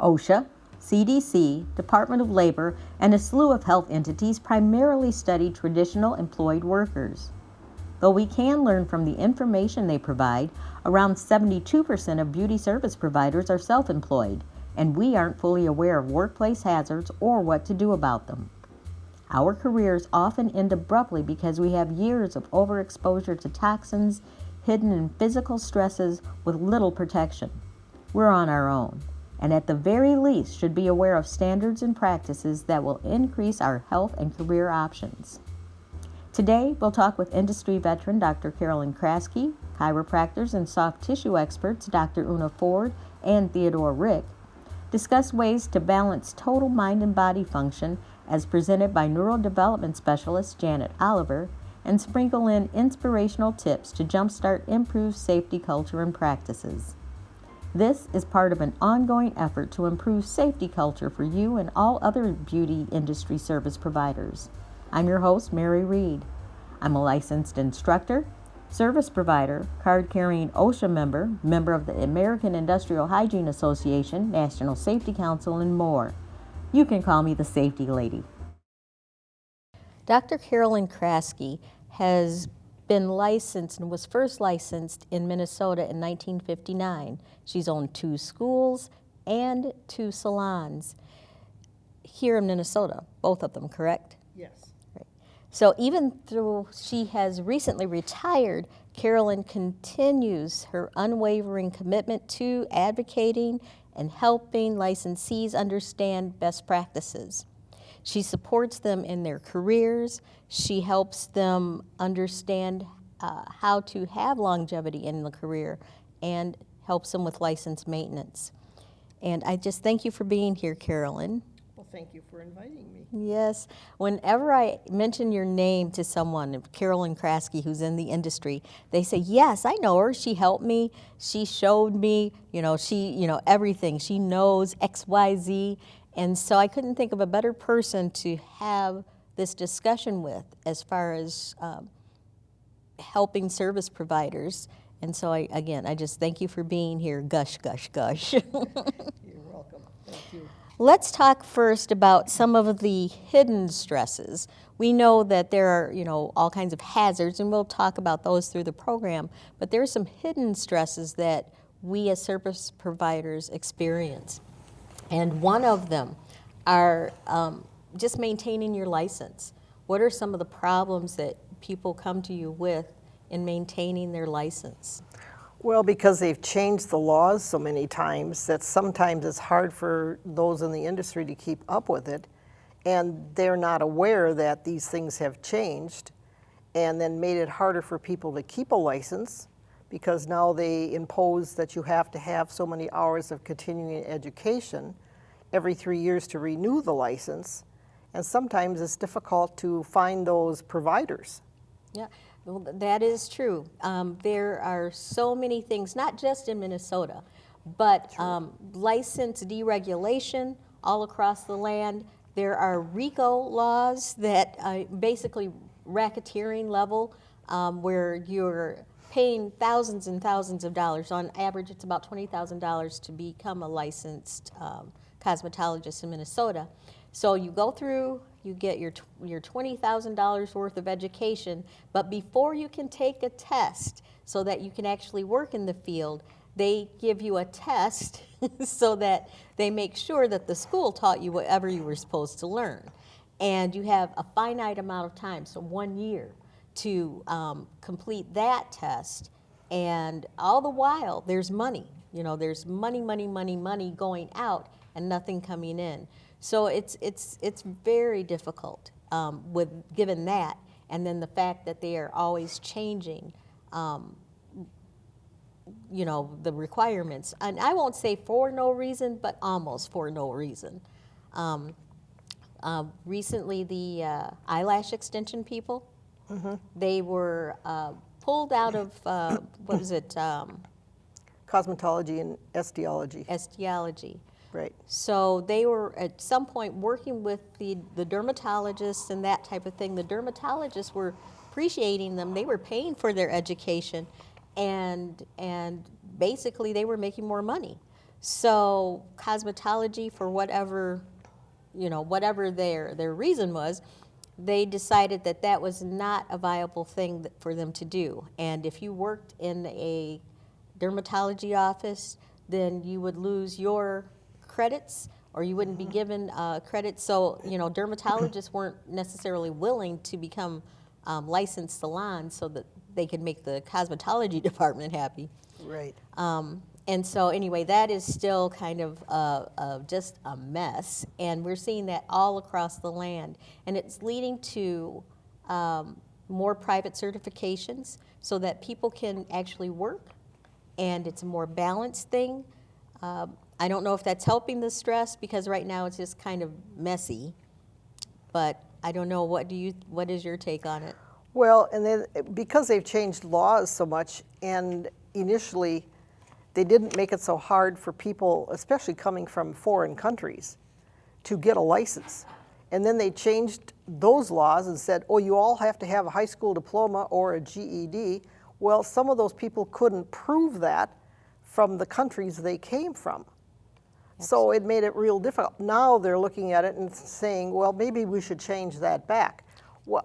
OSHA, CDC, Department of Labor, and a slew of health entities primarily study traditional employed workers. Though we can learn from the information they provide, around 72% of beauty service providers are self employed, and we aren't fully aware of workplace hazards or what to do about them. Our careers often end abruptly because we have years of overexposure to toxins hidden in physical stresses with little protection. We're on our own, and at the very least should be aware of standards and practices that will increase our health and career options. Today, we'll talk with industry veteran Dr. Carolyn Kraske, chiropractors and soft tissue experts Dr. Una Ford and Theodore Rick, discuss ways to balance total mind and body function as presented by neurodevelopment specialist Janet Oliver, and sprinkle in inspirational tips to jumpstart improved safety culture and practices. This is part of an ongoing effort to improve safety culture for you and all other beauty industry service providers. I'm your host, Mary Reed. I'm a licensed instructor, service provider, card carrying OSHA member, member of the American Industrial Hygiene Association, National Safety Council, and more. You can call me the safety lady. Dr. Carolyn Kraske has been licensed and was first licensed in Minnesota in 1959. She's owned two schools and two salons here in Minnesota, both of them, correct? Yes. Right. So even though she has recently retired, Carolyn continues her unwavering commitment to advocating and helping licensees understand best practices. She supports them in their careers. She helps them understand uh, how to have longevity in the career and helps them with license maintenance. And I just thank you for being here, Carolyn. Well, thank you for inviting me. Yes. Whenever I mention your name to someone, Carolyn Kraske, who's in the industry, they say, yes, I know her. She helped me. She showed me, you know, she, you know, everything. She knows X, Y, Z. And so I couldn't think of a better person to have this discussion with as far as um, helping service providers. And so I, again, I just thank you for being here. Gush, gush, gush. You're welcome. Thank you. Let's talk first about some of the hidden stresses. We know that there are, you know, all kinds of hazards, and we'll talk about those through the program, but there are some hidden stresses that we as service providers experience. And one of them are um, just maintaining your license. What are some of the problems that people come to you with in maintaining their license? Well, because they've changed the laws so many times that sometimes it's hard for those in the industry to keep up with it. And they're not aware that these things have changed and then made it harder for people to keep a license because now they impose that you have to have so many hours of continuing education every three years to renew the license. And sometimes it's difficult to find those providers. Yeah. Well, that is true. Um, there are so many things, not just in Minnesota, but um, license deregulation all across the land. There are RICO laws that uh, basically racketeering level um, where you're paying thousands and thousands of dollars. On average, it's about $20,000 to become a licensed um, cosmetologist in Minnesota. So you go through you get your, your $20,000 worth of education, but before you can take a test so that you can actually work in the field, they give you a test so that they make sure that the school taught you whatever you were supposed to learn. And you have a finite amount of time, so one year, to um, complete that test. And all the while, there's money. You know, there's money, money, money, money going out and nothing coming in. So it's, it's, it's very difficult um, with, given that, and then the fact that they are always changing, um, you know, the requirements. And I won't say for no reason, but almost for no reason. Um, uh, recently, the uh, eyelash extension people, mm -hmm. they were uh, pulled out of, uh, what was it? Um, Cosmetology and esthiology. Esthiology. Right. So they were at some point working with the, the dermatologists and that type of thing. The dermatologists were appreciating them. They were paying for their education and, and basically they were making more money. So cosmetology, for whatever, you know, whatever their, their reason was, they decided that that was not a viable thing for them to do. And if you worked in a dermatology office, then you would lose your credits or you wouldn't be given uh, credits. So, you know, dermatologists weren't necessarily willing to become um, licensed salons so that they could make the cosmetology department happy. Right. Um, and so anyway, that is still kind of uh, uh, just a mess, and we're seeing that all across the land, and it's leading to um, more private certifications so that people can actually work, and it's a more balanced thing. Um, I don't know if that's helping the stress because right now it's just kind of messy, but I don't know. What do you? What is your take on it? Well, and then because they've changed laws so much, and initially they didn't make it so hard for people, especially coming from foreign countries, to get a license. And then they changed those laws and said, oh, you all have to have a high school diploma or a GED. Well, some of those people couldn't prove that from the countries they came from. So it made it real difficult. Now they're looking at it and saying, well, maybe we should change that back. Well,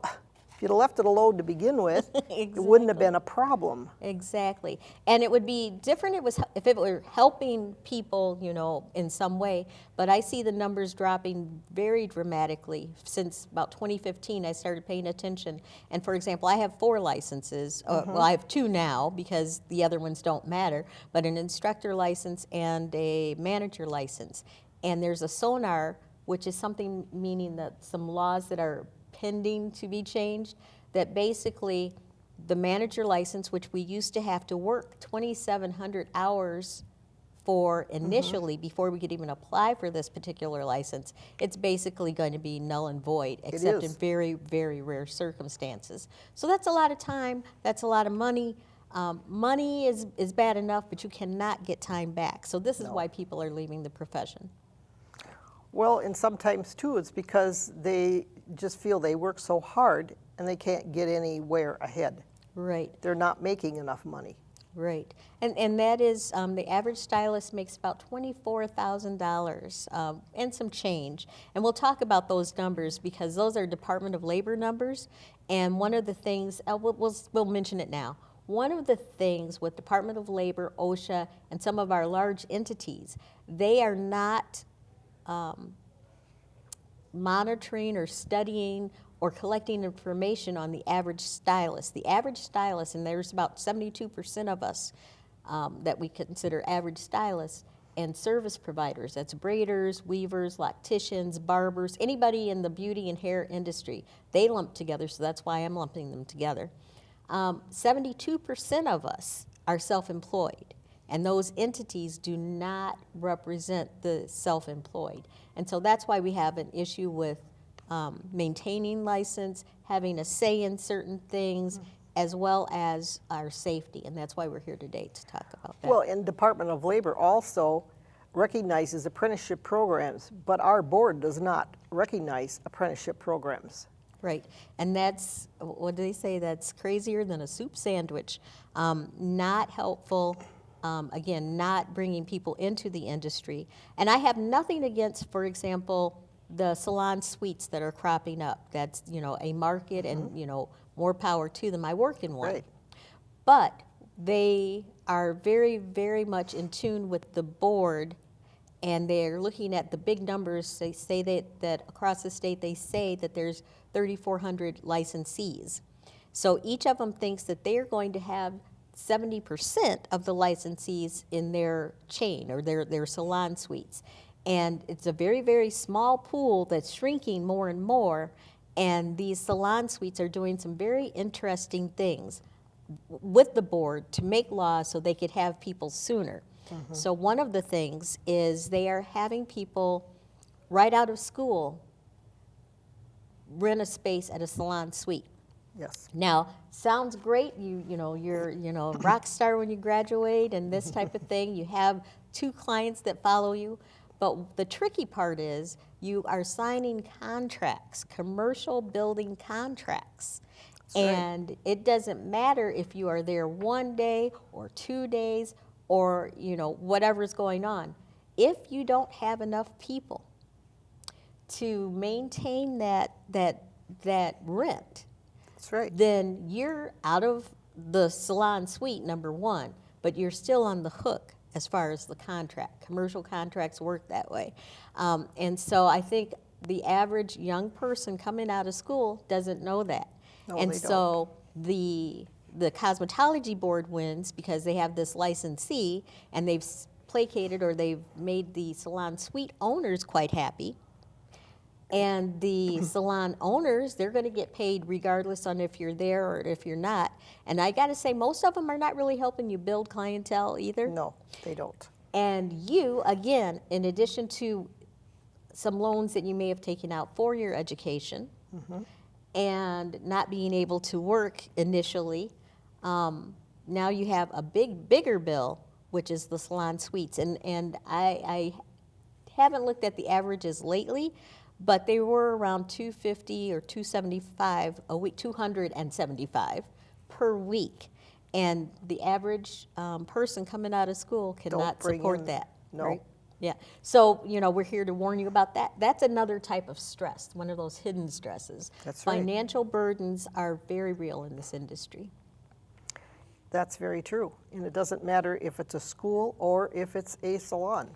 if you'd have left it alone to begin with, it wouldn't have been a problem. Exactly. And it would be different it was, if it were helping people, you know, in some way. But I see the numbers dropping very dramatically since about 2015. I started paying attention. And for example, I have four licenses. Uh, well, I have two now because the other ones don't matter, but an instructor license and a manager license. And there's a sonar, which is something meaning that some laws that are pending to be changed that basically the manager license, which we used to have to work 2,700 hours for initially before we could even apply for this particular license, it's basically going to be null and void, except in very, very rare circumstances. So that's a lot of time, that's a lot of money. Um, money is, is bad enough, but you cannot get time back. So this is why people are leaving the profession. Well, and sometimes too, it's because they just feel they work so hard and they can't get anywhere ahead. Right. They're not making enough money. Right, and and that is um, the average stylist makes about twenty four thousand dollars um, and some change, and we'll talk about those numbers because those are Department of Labor numbers, and one of the things uh, we'll, we'll we'll mention it now. One of the things with Department of Labor, OSHA, and some of our large entities, they are not monitoring or studying or collecting information on the average stylist. The average stylist, and there's about 72% of us um, that we consider average stylists, and service providers. That's braiders, weavers, locticians, barbers, anybody in the beauty and hair industry. They lump together, so that's why I'm lumping them together. Um, 72% of us are self employed. And those entities do not represent the self-employed. And so that's why we have an issue with um, maintaining license, having a say in certain things, as well as our safety. And that's why we're here today to talk about that. Well, and Department of Labor also recognizes apprenticeship programs, but our board does not recognize apprenticeship programs. Right, and that's, what do they say, that's crazier than a soup sandwich. Um, not helpful, um, again, not bringing people into the industry. And I have nothing against, for example, the salon suites that are cropping up. That's, you know, a market and, you know, more power to them. I work in one. Right. But they are very, very much in tune with the board and they're looking at the big numbers. They say that, that across the state, they say that there's 3,400 licensees. So each of them thinks that they're going to have 70% of the licensees in their chain or their, their salon suites. And it's a very, very small pool that's shrinking more and more. And these salon suites are doing some very interesting things with the board to make laws so they could have people sooner. Mm-hmm. So one of the things is they are having people right out of school rent a space at a salon suite. Yes. Now, sounds great. You you know you're you know a rock star when you graduate and this type of thing. You have two clients that follow you, but the tricky part is you are signing contracts, commercial building contracts. right. And it doesn't matter if you are there one day or two days or you know whatever's going on. if you don't have enough people to maintain that, that, that rent, That's right. then you're out of the salon suite, number one, but you're still on the hook as far as the contract. Commercial contracts work that way. Um, and so I think the average young person coming out of school doesn't know that. No, and so the the cosmetology board wins because they have this licensee and they've placated or they've made the salon suite owners quite happy and the salon owners, they're going to get paid regardless on if you're there or if you're not. And I got to say, most of them are not really helping you build clientele either. No, they don't. And you, again, in addition to some loans that you may have taken out for your education and not being able to work initially, um, now you have a big, bigger bill, which is the salon suites. And, and I, I haven't looked at the averages lately, but they were around 250 or 275 a week, 275 per week. And the average um, person coming out of school cannot support in- that. no. right? Yeah. So, you know, we're here to warn you about that. That's another type of stress, one of those hidden stresses. That's right. Financial burdens are very real in this industry. That's very true. And it doesn't matter if it's a school or if it's a salon.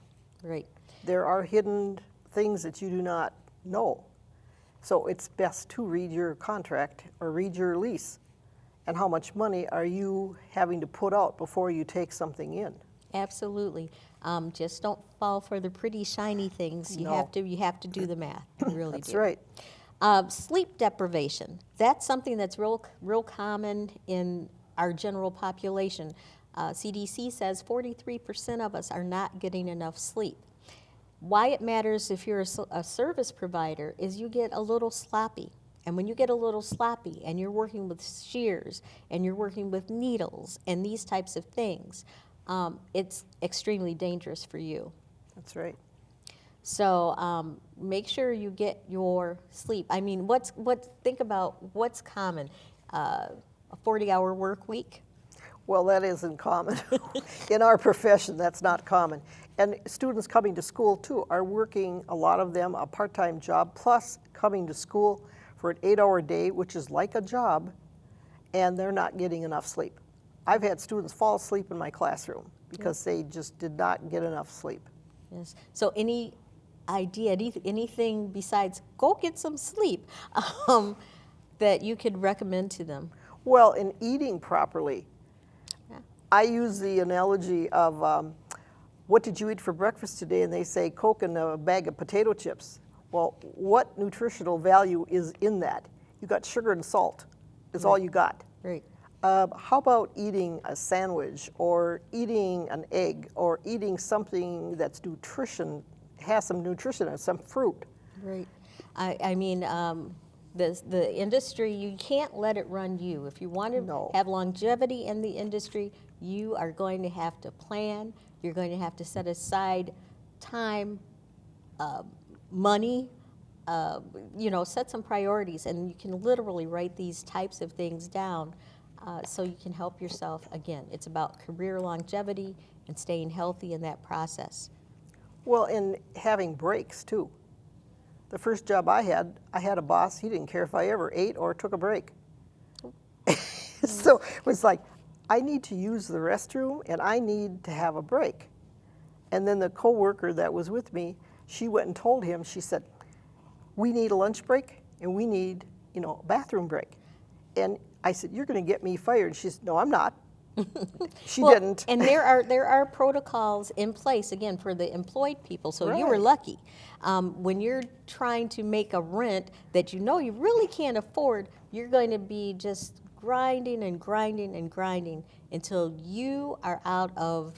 Right. There are hidden things that you do not know. So it's best to read your contract or read your lease. And how much money are you having to put out before you take something in? Absolutely. Um, just don't fall for the pretty shiny things. You No. have to you have to do the math. You really That's do. right. Um, sleep deprivation. That's something that's real real common in our general population. Uh, CDC says 43% of us are not getting enough sleep. Why it matters if you're a service provider is you get a little sloppy. And when you get a little sloppy and you're working with shears and you're working with needles and these types of things, um, it's extremely dangerous for you. That's right. So um, make sure you get your sleep. I mean, what's what? Think about what's common. Uh, a 40-hour work week. Well, that isn't common. In our profession, that's not common. And students coming to school too are working, a lot of them, a part-time job, plus coming to school for an eight-hour day, which is like a job, and they're not getting enough sleep. I've had students fall asleep in my classroom because they just did not get enough sleep. Yes. So any idea, any, anything besides go get some sleep um, that you could recommend to them? Well, in eating properly, Yeah. I use the analogy of um, what did you eat for breakfast today? And they say Coke and a bag of potato chips. Well, what nutritional value is in that? You got sugar and salt, is all you got. Right. Uh, how about eating a sandwich or eating an egg or eating something that's nutrition, has some nutrition and some fruit? Right. I, I mean, um, the, the industry, you can't let it run you. If you want to No. have longevity in the industry, you are going to have to plan. You're going to have to set aside time, uh, money, uh, you know, set some priorities. And you can literally write these types of things down uh, so you can help yourself. Again, it's about career longevity and staying healthy in that process. Well, and having breaks too. The first job I had, I had a boss, he didn't care if I ever ate or took a break. so it was like, I need to use the restroom and I need to have a break. And then the coworker that was with me, she went and told him, she said, we need a lunch break and we need, you know, a bathroom break. And I said, you're going to get me fired. She said, no, I'm not. she Well, didn't. And there are there are protocols in place again for the employed people. So you were lucky. Um, when you're trying to make a rent that you know you really can't afford, you're going to be just grinding and grinding and grinding until you are out of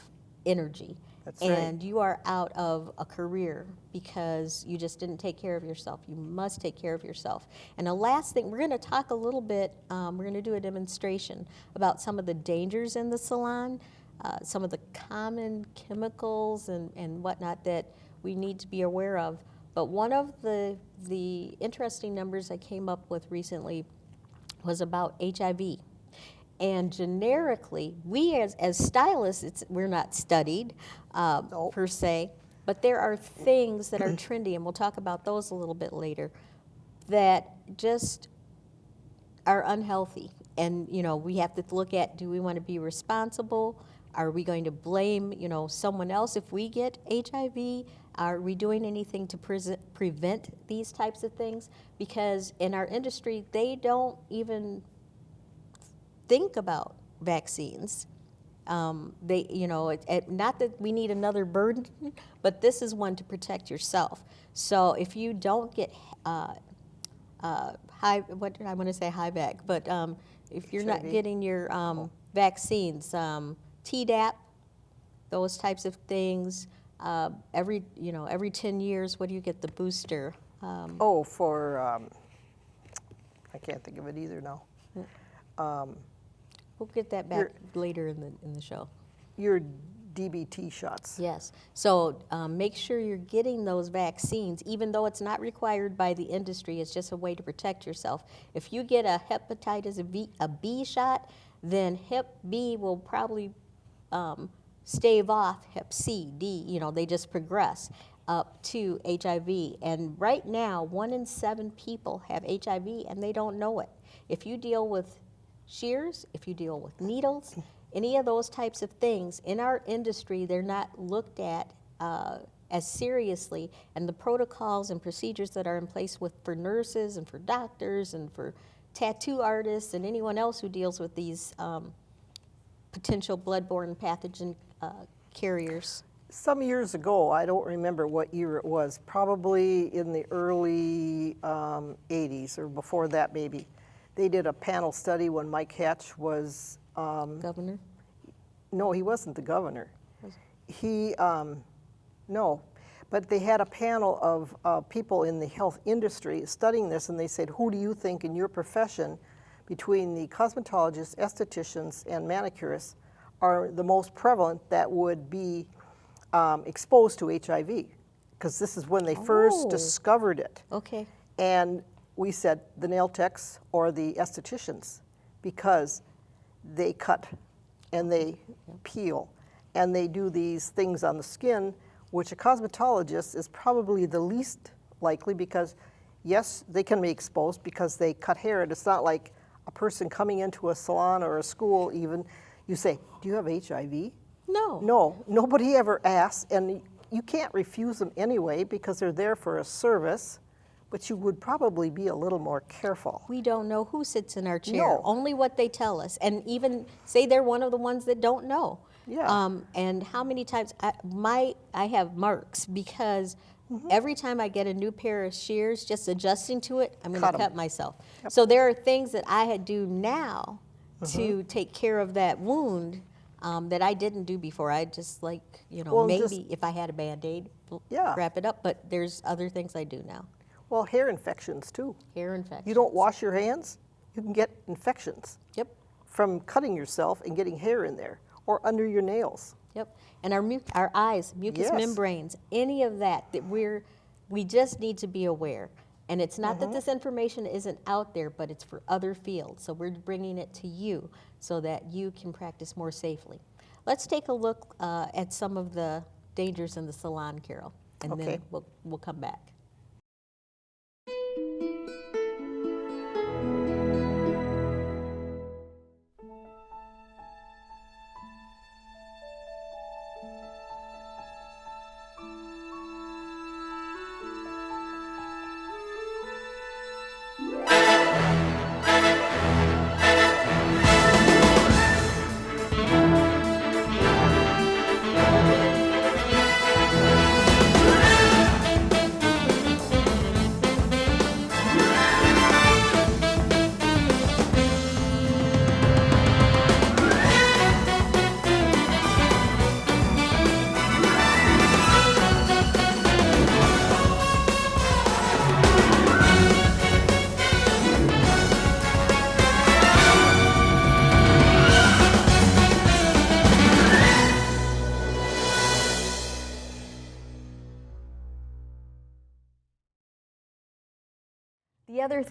energy. That's right. and you are out of a career because you just didn't take care of yourself. You must take care of yourself. And the last thing, we're going to talk a little bit, um, we're going to do a demonstration about some of the dangers in the salon, uh, some of the common chemicals and, and whatnot that we need to be aware of. But one of the, the interesting numbers I came up with recently was about HIV. And generically, we as, as stylists, it's, we're not studied uh, Nope. per se, But there are things that are trendy, and we'll talk about those a little bit later, that just are unhealthy. And, you know, we have to look at, do we want to be responsible? Are we going to blame, you know, someone else if we get HIV? Are we doing anything to prese- prevent these types of things? Because in our industry, they don't even think about vaccines. Um, they, you know, it, it, not that we need another burden, but this is one to protect yourself. So if you don't get uh, uh, high, what did I want to say, high back, but um, if you're not getting your um, vaccines, um, Tdap, those types of things, uh, every, you know, every 10 years, what do you get the booster? Um, Oh, for, um, I can't think of it either now. We'll get that back later in the, in the show. Your DPT shots. Yes. So um, make sure you're getting those vaccines, even though it's not required by the industry. It's just a way to protect yourself. If you get a hepatitis B, a B shot, then Hep B will probably um, stave off Hep C, D. You know, they just progress up to HIV. And right now, one in seven people have HIV, and they don't know it. If you deal with shears, if you deal with needles, any of those types of things, in our industry, they're not looked at uh, as seriously, and the protocols and procedures that are in place with, for nurses and for doctors and for tattoo artists and anyone else who deals with these um, potential bloodborne pathogen uh, carriers. Some years ago, I don't remember what year it was, probably in the early um, 80s or before that maybe. They did a panel study when Mike Hatch was, um, Governor? no, he wasn't the governor. He, um, no, but they had a panel of uh, people in the health industry studying this, and they said, who do you think in your profession, between the cosmetologists, estheticians, and manicurists, are the most prevalent that would be um, exposed to HIV? Because this is when they first Oh. discovered it. Okay. And we said the nail techs or the estheticians because they cut and they peel and they do these things on the skin, which a cosmetologist is probably the least likely because, yes, they can be exposed because they cut hair. And it's not like a person coming into a salon or a school, even, you say, Do you have HIV? No. No, nobody ever asks, and you can't refuse them anyway because they're there for a service, but you would probably be a little more careful. We don't know who sits in our chair, No. only what they tell us. And even say they're one of the ones that don't know. Yeah. Um, and how many times I, my I have marks because Mm-hmm. every time I get a new pair of shears, just adjusting to it, I'm going to cut myself. So there are things that I had do now Mm-hmm. to take care of that wound um, that I didn't do before. I just like you know Well, maybe just- if I had a band aid, Yeah. wrap it up. But there's other things I do now. Well, hair infections too. Hair infections. You don't wash your hands, you can get infections Yep. from cutting yourself and getting hair in there or under your nails. Yep. And our mu- our eyes, mucous Yes. membranes, any of that that we're we just need to be aware. And it's not Mm-hmm. that this information isn't out there, but it's for other fields. So we're bringing it to you so that you can practice more safely. Let's take a look uh, at some of the dangers in the salon, Carol, and Okay. then we'll we'll come back.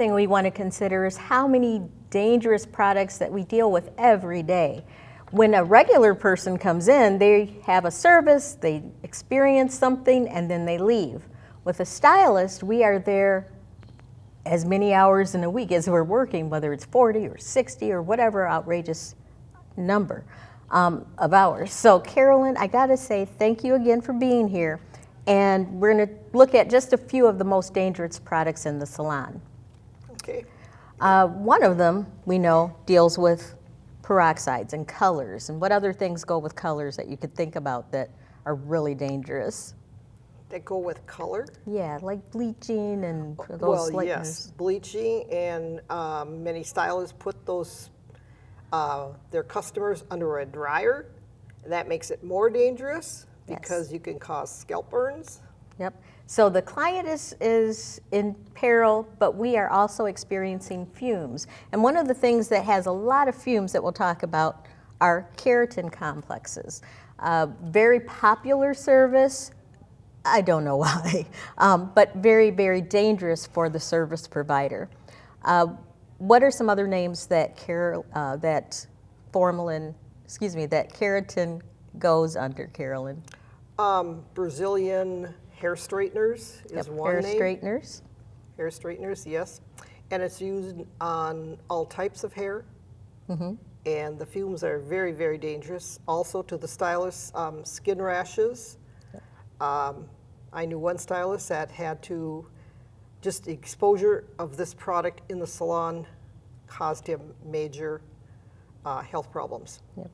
Thing we want to consider is how many dangerous products that we deal with every day. when a regular person comes in, they have a service, they experience something, and then they leave. With a stylist, we are there as many hours in a week as we're working, whether it's 40 or 60 or whatever outrageous number um, of hours. So Carolyn, I gotta say thank you again for being here. And we're gonna look at just a few of the most dangerous products in the salon. Okay. Uh, one of them, we know, deals with peroxides and colors. And what other things go with colors that you could think about that are really dangerous? That go with color? Yeah, like bleaching and those Well, lighteners. yes, bleaching, and um, many stylists put those, uh, their customers under a dryer. And that makes it more dangerous Yes. because you can cause scalp burns. Yep. So the client is, is in peril, but we are also experiencing fumes. And one of the things that has a lot of fumes that we'll talk about are keratin complexes. Uh, very popular service. I don't know why, um, but very, very dangerous for the service provider. Uh, what are some other names that car- uh, that formalin, excuse me, that keratin goes under, Carolyn? Um, Brazilian hair straighteners is Yep, one Hair name. straighteners. Hair straighteners, yes. And it's used on all types of hair. Mm-hmm. And the fumes are very, very dangerous. Also to the stylists, um, skin rashes. Um, I knew one stylist that had to, just the exposure of this product in the salon caused him major uh, health problems. Yep.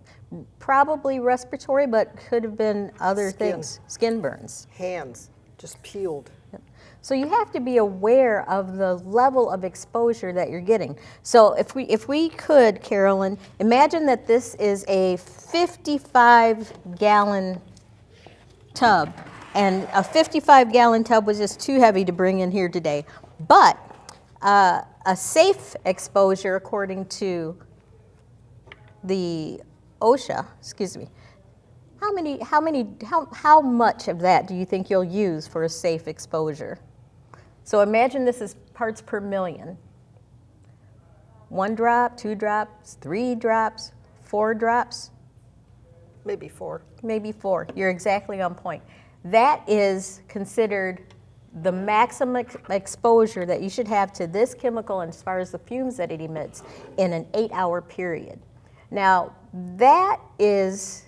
Probably respiratory, but could have been other Skin. things. Skin burns. Hands just peeled. Yep. So you have to be aware of the level of exposure that you're getting. So if we if we could, Carolyn, imagine that this is a 55 gallon tub, and a 55 gallon tub was just too heavy to bring in here today. But uh, a safe exposure, according to the OSHA, excuse me, how many, how many, how, how much of that do you think you'll use for a safe exposure? So imagine this is parts per million. One drop, two drops, three drops, four drops, Maybe four. maybe four. You're exactly on point. That is considered the maximum ex- exposure that you should have to this chemical and as far as the fumes that it emits in an eight hour period. Now, that is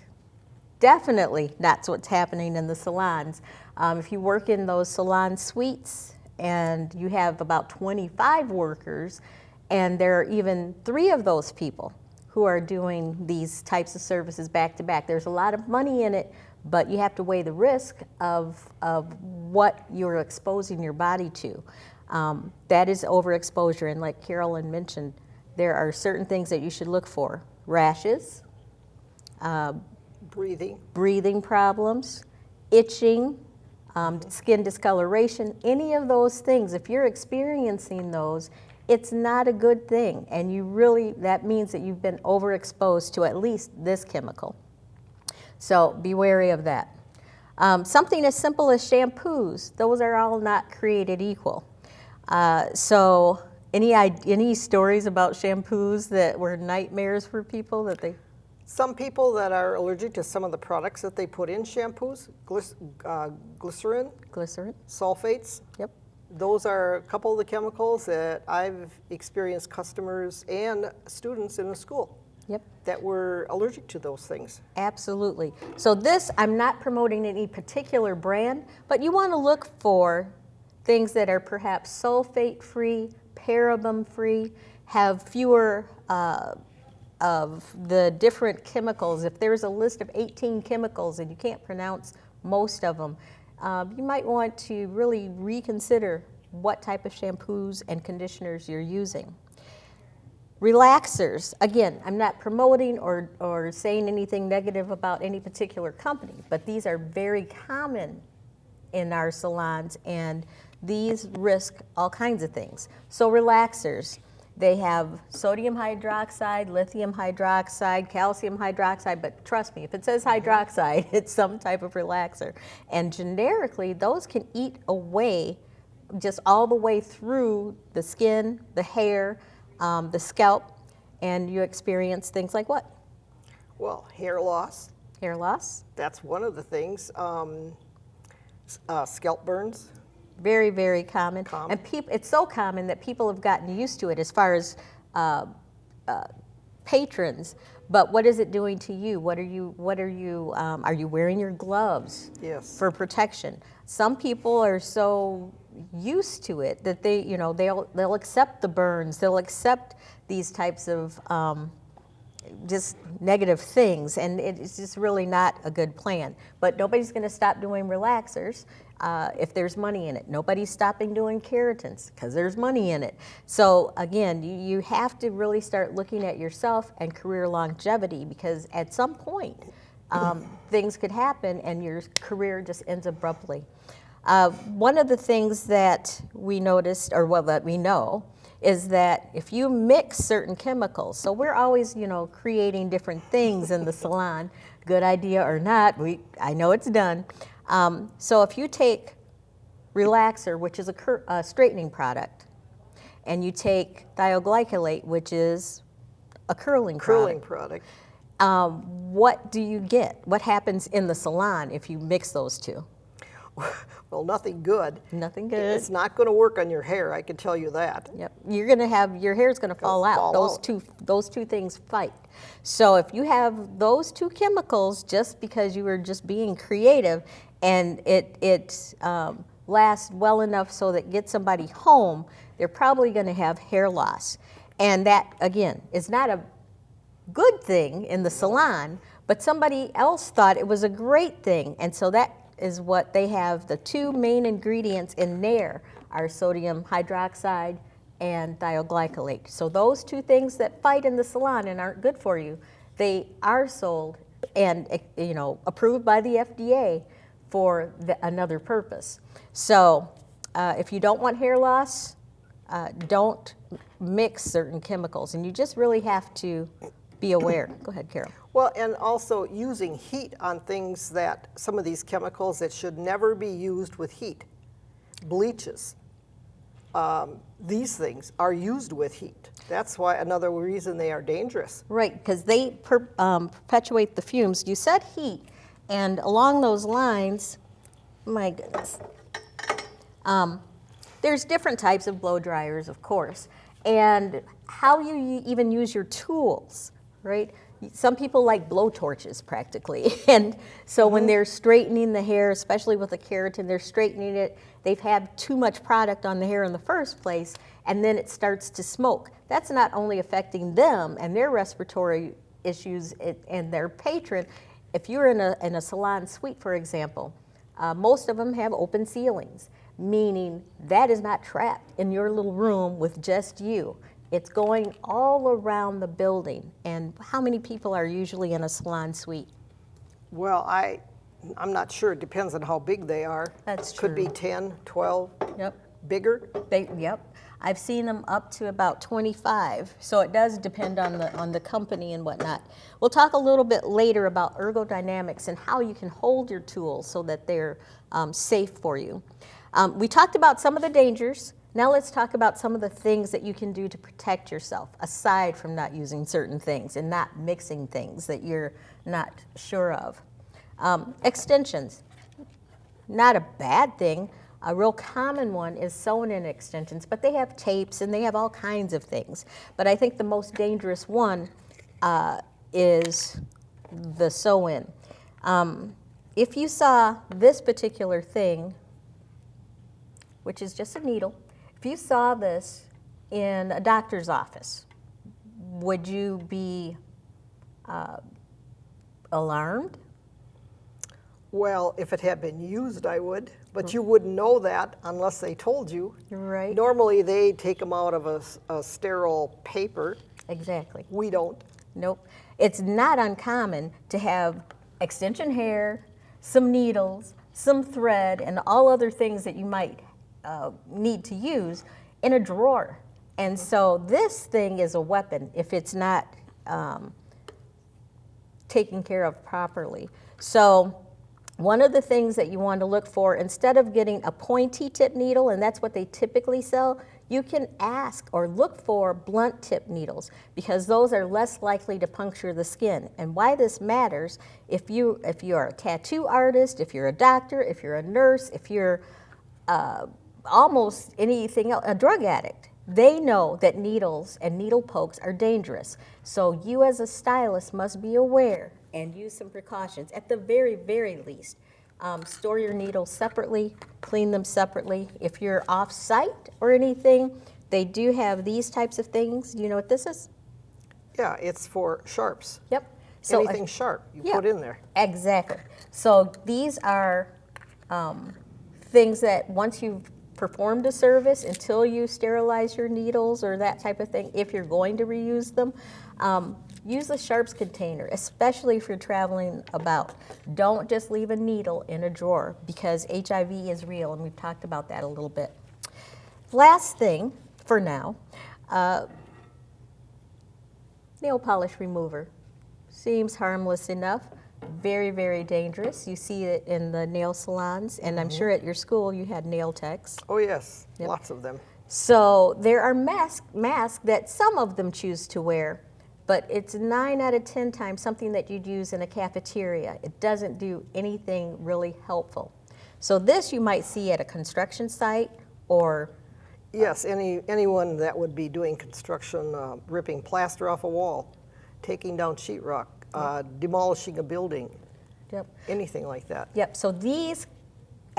definitely that's what's happening in the salons. Um, if you work in those salon suites and you have about 25 workers, and there are even three of those people who are doing these types of services back to back, there's a lot of money in it, but you have to weigh the risk of, of what you're exposing your body to. Um, that is overexposure, and like Carolyn mentioned, there are certain things that you should look for rashes, Breathing. breathing problems, itching, um, skin discoloration, any of those things, if you're experiencing those, it's not a good thing. And you really, that means that you've been overexposed to at least this chemical. So be wary of that. Um, something as simple as shampoos, those are all not created equal. Uh, so any, any stories about shampoos that were nightmares for people that they, Some people that are allergic to some of the products that they put in shampoos, glyc- uh, glycerin, glycerin? sulfates, Yep. those are a couple of the chemicals that I've experienced customers and students in the school Yep. that were allergic to those things. Absolutely. So this, I'm not promoting any particular brand, but you want to look for things that are perhaps sulfate-free, paraben-free, have fewer uh, of the different chemicals. If there's a list of 18 chemicals and you can't pronounce most of them, uh, you might want to really reconsider what type of shampoos and conditioners you're using. Relaxers, again, I'm not promoting or, or saying anything negative about any particular company, but these are very common in our salons and these risk all kinds of things. So relaxers, they have sodium hydroxide, lithium hydroxide, calcium hydroxide, but trust me, if it says hydroxide, it's some type of relaxer. And generically, those can eat away just all the way through the skin, the hair, um, the scalp, and you experience things like what? Well, hair loss, Hair loss, that's one of the things. Um, uh, scalp burns, very, very common. Common. And people, it's so common that people have gotten used to it as far as uh, uh, patrons. But what is it doing to you? What are you, what are you, um, are you wearing your gloves? yes. for protection. Some people are so used to it that they, you know, they'll they'll accept the burns, they'll accept these types of um, just negative things, and it's just really not a good plan. But nobody's going to stop doing relaxers uh, if there's money in it. Nobody's stopping doing keratins because there's money in it. So again, you, you have to really start looking at yourself and career longevity because at some point um, things could happen and your career just ends abruptly. Uh, one of the things that we noticed, or well, that we know, is that if you mix certain chemicals, so we're always, you know, creating different things in the salon, good idea or not, we, I know it's done. Um, so if you take relaxer, which is a, cur- a straightening product, and you take thioglycolate, which is a curling Curling product, product. um, what do you get? What happens in the salon if you mix those two? Well, nothing good. Nothing good. It's not going to work on your hair, I can tell you that. Yep, you're gonna have, your hair's gonna fall out. fall Those out. two, those two things fight. So if you have those two chemicals, just because you were just being creative, and it, it um, lasts well enough so that get somebody home, they're probably gonna have hair loss. And that, again, is not a good thing in the salon, but somebody else thought it was a great thing. And so that is what they have. The two main ingredients in Nair are sodium hydroxide and thioglycolate. So those two things that fight in the salon and aren't good for you, they are sold and eh, you know approved by the FDA for the, another purpose. So uh, if you don't want hair loss, uh, don't mix certain chemicals, and you just really have to be aware. Go ahead, Carol. Well, and also using heat on things that, some of these chemicals that should never be used with heat. Bleaches, um, these things are used with heat. That's why, another reason they are dangerous. Right, because they per, um, perpetuate the fumes. You said heat, and along those lines, my goodness, um, there's different types of blow dryers, of course, and how you even use your tools, right? Some people like blow torches practically, and so when they're straightening the hair, especially with a keratin, they're straightening it. They've had too much product on the hair in the first place, and then it starts to smoke. That's not only affecting them and their respiratory issues and their patron. If you're in a, in a salon suite, for example, uh, most of them have open ceilings, meaning that is not trapped in your little room with just you. It's going all around the building. And how many people are usually in a salon suite? Well, I, I'm not sure, it depends on how big they are. That's true. Could be true. 10, 12, Yep. bigger. They, yep. I've seen them up to about 25. So it does depend on the on the company and whatnot. We'll talk a little bit later about ergodynamics and how you can hold your tools so that they're um, safe for you. Um, we talked about some of the dangers. Now let's talk about some of the things that you can do to protect yourself, aside from not using certain things and not mixing things that you're not sure of. Um, extensions not a bad thing. A real common one is sewn-in extensions, but they have tapes and they have all kinds of things. But I think the most dangerous one uh, is the sew-in. Um, if you saw this particular thing, which is just a needle, if you saw this in a doctor's office, would you be uh, alarmed? Well, if it had been used, I would, but you wouldn't know that unless they told you. Right. Normally, they take them out of a sterile paper. Exactly. We don't. Nope. It's not uncommon to have extension hair, some needles, some thread, and all other things that you might uh, need to use in a drawer. And so this thing is a weapon if it's not um, taken care of properly. So one of the things that you want to look for, instead of getting a pointy tip needle, and that's what they typically sell, you can ask or look for blunt tip needles because those are less likely to puncture the skin. And why this matters, if you if you're a tattoo artist, if you're a doctor, if you're a nurse, if you're uh, almost anything else, a drug addict, they know that needles and needle pokes are dangerous. So you as a stylist must be aware and use some precautions at the very, very least. Um, store your needles separately, clean them separately. If you're off site or anything, they do have these types of things. You know what this is? Yeah, it's for sharps. Yep. So Anything sharp you yeah. put in there. Exactly. So these are um, things that once you've performed a service, until you sterilize your needles or that type of thing, if you're going to reuse them, um, use a sharps container, especially if you're traveling about. Don't just leave a needle in a drawer because HIV is real, and we've talked about that a little bit. Last thing for now, uh, nail polish remover. Seems harmless enough. Very, very dangerous. You see it in the nail salons, and I'm sure at your school you had nail techs. Oh, yes, Yep. lots of them. So there are masks masks that some of them choose to wear, but it's nine out of ten times something that you'd use in a cafeteria. It doesn't do anything really helpful. So this you might see at a construction site or Yes, any, anyone that would be doing construction, uh, ripping plaster off a wall, taking down sheetrock, uh, demolishing a building, yep, anything like that. Yep, so these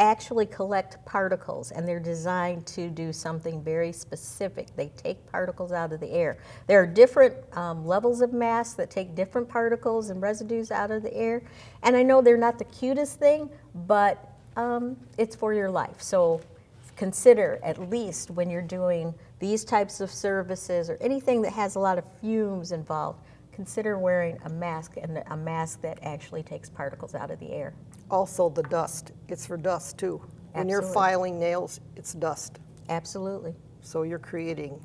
actually collect particles and they're designed to do something very specific. They take particles out of the air. There are different um, levels of masks that take different particles and residues out of the air. And I know they're not the cutest thing, but um, it's for your life. So consider at least when you're doing these types of services or anything that has a lot of fumes involved, consider wearing a mask and a mask that actually takes particles out of the air. Also, the dust, it's for dust too. When you're filing nails, it's dust. Absolutely. So you're creating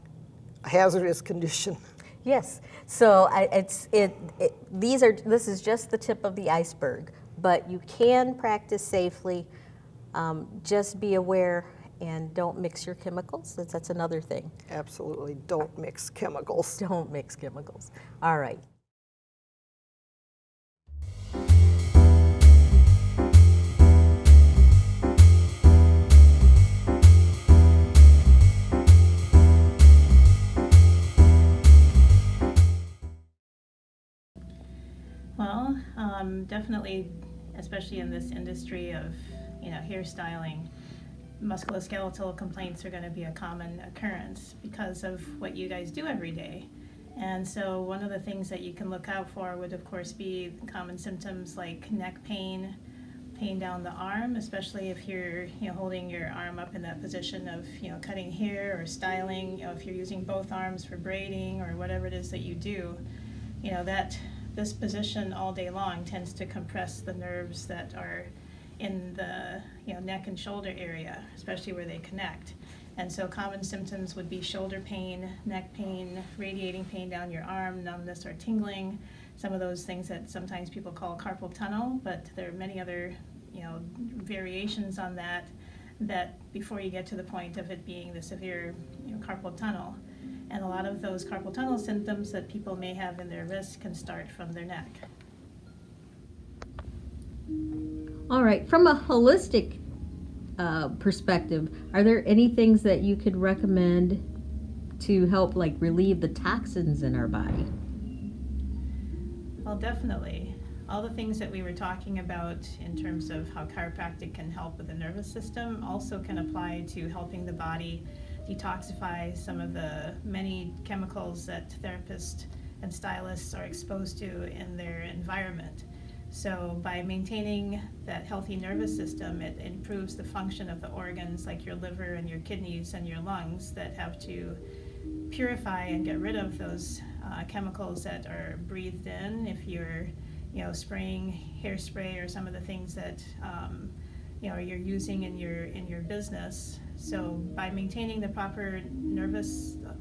a hazardous condition. Yes. So I, it's it, it. These are. This is just the tip of the iceberg. But you can practice safely. Um, just be aware and don't mix your chemicals. That's, that's another thing. Absolutely, don't mix chemicals. Don't mix chemicals. All right. Well, um, definitely, especially in this industry of, you know, hairstyling, musculoskeletal complaints are going to be a common occurrence because of what you guys do every day. And so, one of the things that you can look out for would, of course, be common symptoms like neck pain, pain down the arm, especially if you're, you know, holding your arm up in that position of, you know, cutting hair or styling. You know, if you're using both arms for braiding or whatever it is that you do, you know, that this position all day long tends to compress the nerves that are in the you know neck and shoulder area, especially where they connect. And so common symptoms would be shoulder pain, neck pain, radiating pain down your arm, numbness or tingling, some of those things that sometimes people call carpal tunnel, but there are many other you know variations on that that before you get to the point of it being the severe you know, carpal tunnel. And a lot of those carpal tunnel symptoms that people may have in their wrist can start from their neck. All right. From a holistic uh, perspective, are there any things that you could recommend to help, like, relieve the toxins in our body? Well, definitely. All the things that we were talking about in terms of how chiropractic can help with the nervous system also can apply to helping the body detoxify some of the many chemicals that therapists and stylists are exposed to in their environment. So, by maintaining that healthy nervous system, it improves the function of the organs like your liver and your kidneys and your lungs that have to purify and get rid of those uh, chemicals that are breathed in if you're you know spraying hairspray or some of the things that um, you know you're using in your in your business. So by maintaining the proper nervous uh,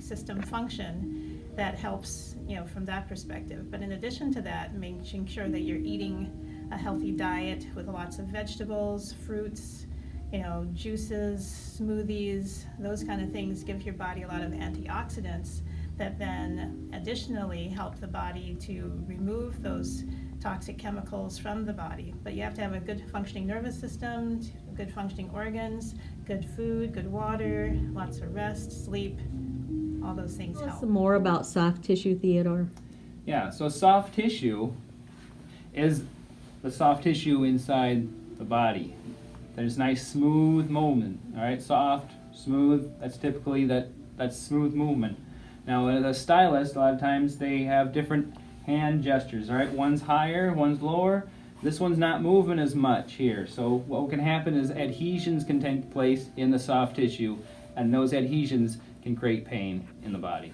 system function that helps you know from that perspective. But in addition to that making sure that you're eating a healthy diet with lots of vegetables, fruits, you know, juices, smoothies, those kind of things give your body a lot of antioxidants that then additionally help the body to remove those toxic chemicals from the body. But you have to have a good functioning nervous system, good functioning organs, good food, good water, lots of rest, sleep, all those things help. Tell us help. some more about soft tissue, Theodore. Yeah, so soft tissue is the soft tissue inside the body. There's nice smooth movement, all right? Soft, smooth, that's typically that, that's smooth movement. Now, as a stylist, a lot of times they have different hand gestures, all right? One's higher, one's lower. This one's not moving as much here. So what can happen is adhesions can take place in the soft tissue, and those adhesions can create pain in the body.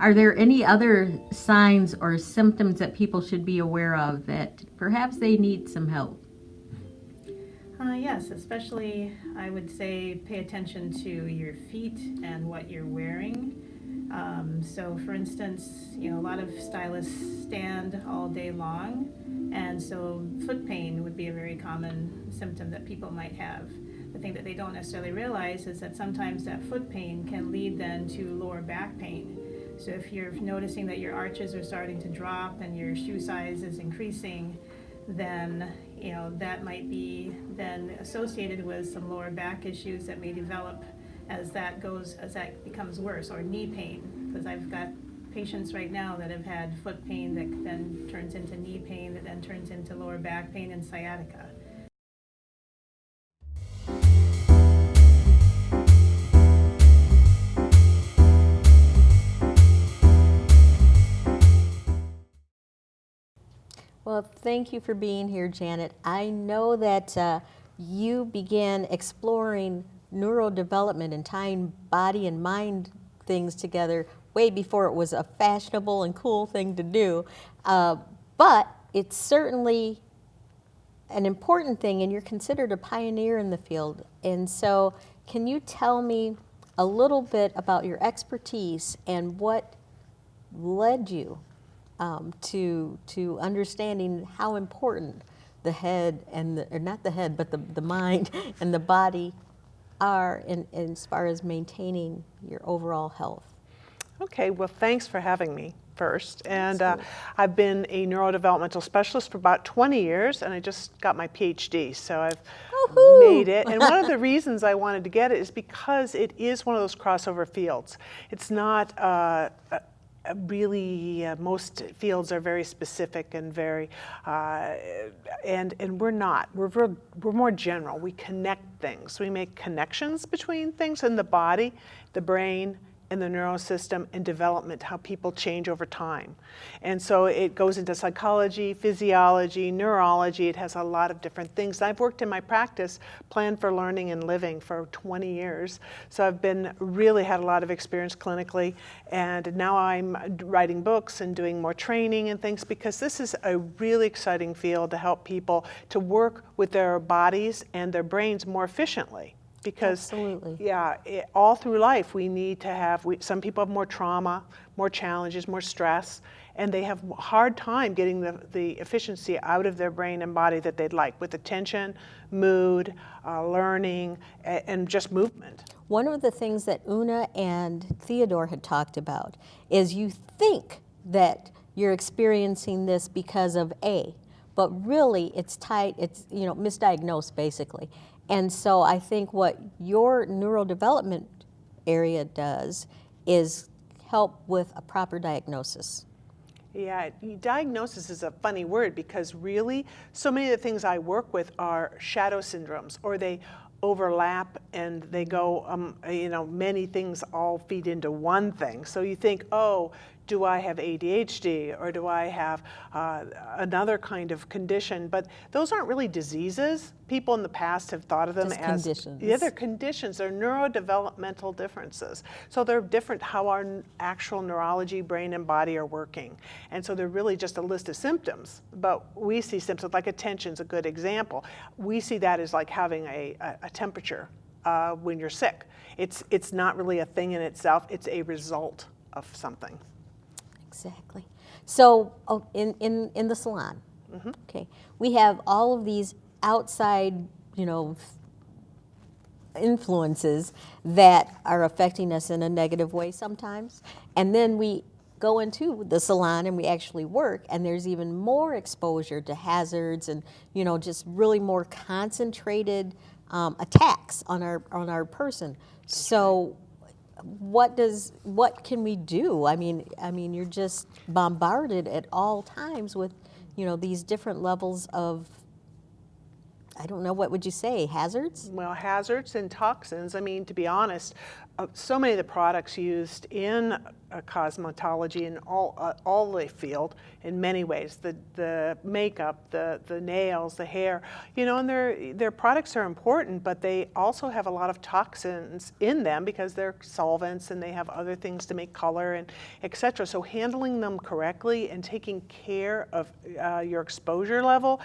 Are there any other signs or symptoms that people should be aware of that perhaps they need some help? Uh, yes, especially I would say pay attention to your feet and what you're wearing. Um, so, for instance, you know, a lot of stylists stand all day long, and so foot pain would be a very common symptom that people might have. The thing that they don't necessarily realize is that sometimes that foot pain can lead then to lower back pain. So, if you're noticing that your arches are starting to drop and your shoe size is increasing, then you know that might be then associated with some lower back issues that may develop as that goes as that becomes worse or knee pain because I've got patients right now that have had foot pain that then turns into knee pain that then turns into lower back pain and sciatica. Well, thank you for being here, Janet. I know that uh, you began exploring neurodevelopment and tying body and mind things together way before it was a fashionable and cool thing to do. Uh, but it's certainly an important thing, and you're considered a pioneer in the field. And so, can you tell me a little bit about your expertise and what led you um, to to understanding how important the head and the, or not the head, but the, the mind and the body are in, in as far as maintaining your overall health. Okay, well, thanks for having me first. And uh, I've been a neurodevelopmental specialist for about 20 years, and I just got my PhD, so I've made it. And one of the reasons I wanted to get it is because it is one of those crossover fields. It's not uh, a really, uh, most fields are very specific and very, uh, and, and we're not. We're, real- we're more general. We connect things. We make connections between things in the body, the brain, and the neurosystem and development, how people change over time. And so it goes into psychology, physiology, neurology. It has a lot of different things. I've worked in my practice, Plan for Learning and Living, for 20 years. So I've been really had a lot of experience clinically. And now I'm writing books and doing more training and things because this is a really exciting field to help people to work with their bodies and their brains more efficiently because Absolutely. yeah it, all through life we need to have we, some people have more trauma more challenges more stress and they have a hard time getting the, the efficiency out of their brain and body that they'd like with attention mood uh, learning a- and just movement One of the things that Una and Theodore had talked about is you think that you're experiencing this because of A, but really it's tied, it's, you know, misdiagnosed basically. And so I think what your neurodevelopment area does is help with a proper diagnosis. Yeah, diagnosis is a funny word because really, so many of the things I work with are shadow syndromes, or they overlap and they go, um, you know, many things all feed into one thing. So you think, oh, do I have ADHD or do I have uh, another kind of condition? But those aren't really diseases. People in the past have thought of them Just as conditions. Yeah, they're conditions. They're neurodevelopmental differences. So they're different how our actual neurology, brain, and body are working. And so they're really just a list of symptoms. But we see symptoms like attention's a good example. We see that as like having a, a, a temperature uh, when you're sick. It's it's not really a thing in itself. It's a result of something. Exactly. So oh, in, in, in the salon, Okay. We have all of these outside, you know, influences that are affecting us in a negative way sometimes. And then we go into the salon and we actually work and there's even more exposure to hazards and you know just really more concentrated um, attacks on our on our person. So what does what can we do? I mean I mean you're just bombarded at all times with you know these different levels of I don't know what would you say hazards? Well, hazards and toxins, I mean, to be honest, so many of the products used in uh, cosmetology and all, uh, all the field in many ways, the, the makeup, the, the nails, the hair, you know, and their, their products are important, but they also have a lot of toxins in them because they're solvents and they have other things to make color and et cetera. So handling them correctly and taking care of uh, your exposure level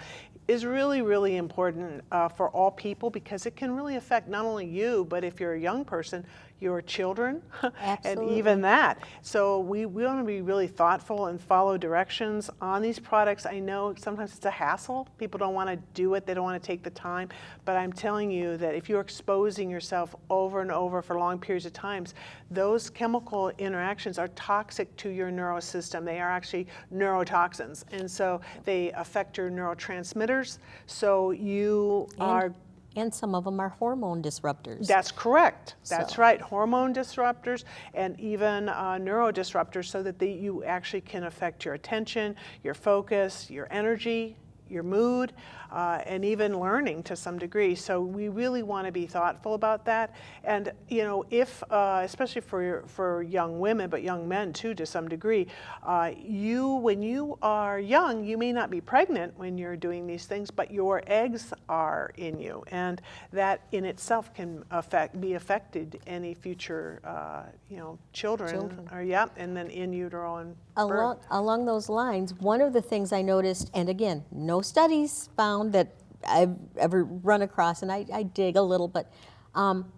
is really, really important uh, for all people because it can really affect not only you, but if you're a young person, your children, and even that. So we, we want to be really thoughtful and follow directions on these products. I know sometimes it's a hassle. People don't want to do it. They don't want to take the time. But I'm telling you that if you're exposing yourself over and over for long periods of times, those chemical interactions are toxic to your neurosystem. They are actually neurotoxins. And so they affect your neurotransmitters. So you are And, some of them are hormone disruptors. that's correct. That's So- right. Hormone disruptors and even uh, neurodisruptors so that they, you actually can affect your attention, your focus, your energy, your mood, uh, and even learning to some degree. So we really want to be thoughtful about that. And you know, if uh, especially for for young women, but young men too, to some degree, uh, you when you are young, you may not be pregnant when you're doing these things, but your eggs are in you, and that in itself can affect be affected any future uh, you know children, Children. or yeah, and then in utero and birth. Along, along those lines, one of the things I noticed, and again, no studies found that I've ever run across, and I, I dig a little, but um,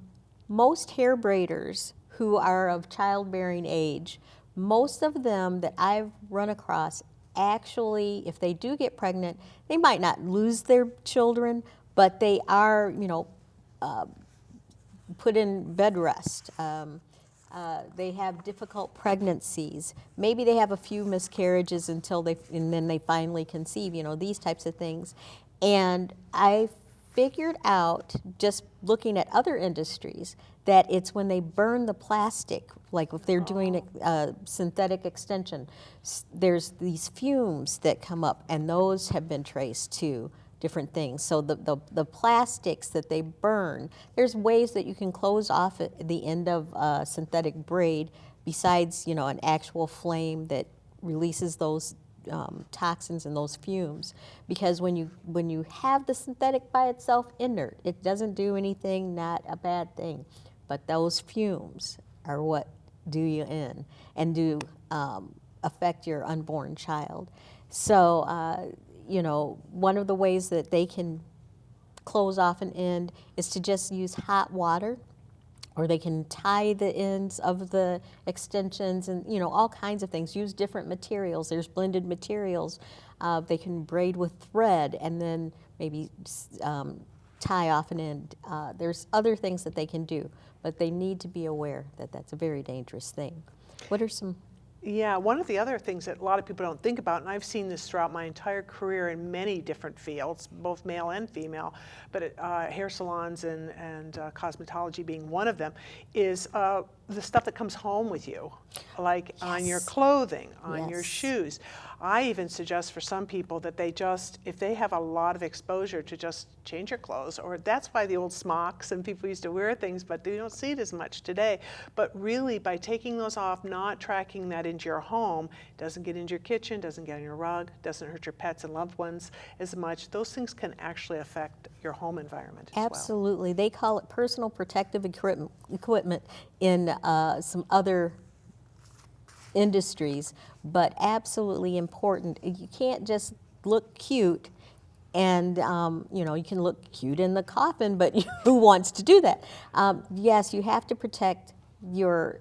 most hair braiders who are of childbearing age, most of them that I've run across actually, if they do get pregnant, they might not lose their children, but they are, you know, put in bed rest. Um, uh, they have difficult pregnancies. Maybe they have a few miscarriages until they, and then they finally conceive. You know these types of things. And I figured out just looking at other industries that it's when they burn the plastic, like if they're doing oh. a synthetic extension, there's these fumes that come up, and those have been traced to different things. So the, the, the plastics that they burn, there's ways that you can close off at the end of a synthetic braid besides, you know, an actual flame that releases those um, toxins and those fumes. Because when you, when you have the synthetic by itself inert, it doesn't do anything, not a bad thing. But those fumes are what do you in and do um, affect your unborn child. So, uh, you know, one of the ways that they can close off an end is to just use hot water or they can tie the ends of the extensions and you know all kinds of things. Use different materials. There's blended materials uh, they can braid with thread and then maybe um, tie off an end. Uh, there's other things that they can do but they need to be aware that that's a very dangerous thing. What are some Yeah, one of the other things that a lot of people don't think about, and I've seen this throughout my entire career in many different fields, both male and female, but uh, hair salons and, and uh, cosmetology being one of them, is uh, the stuff that comes home with you, like on your clothing, on your shoes. I even suggest for some people that they just, if they have a lot of exposure, to just change your clothes. Or that's why the old smocks and people used to wear things, but they don't see it as much today. But really, by taking those off, not tracking that into your home, doesn't get into your kitchen, doesn't get on your rug, doesn't hurt your pets and loved ones as much. Those things can actually affect your home environment as well. Absolutely. They call it personal protective equipment, equipment in uh, some other industries, but absolutely important. You can't just look cute and, um, you know, you can look cute in the coffin, but who wants to do that? Um, yes, you have to protect your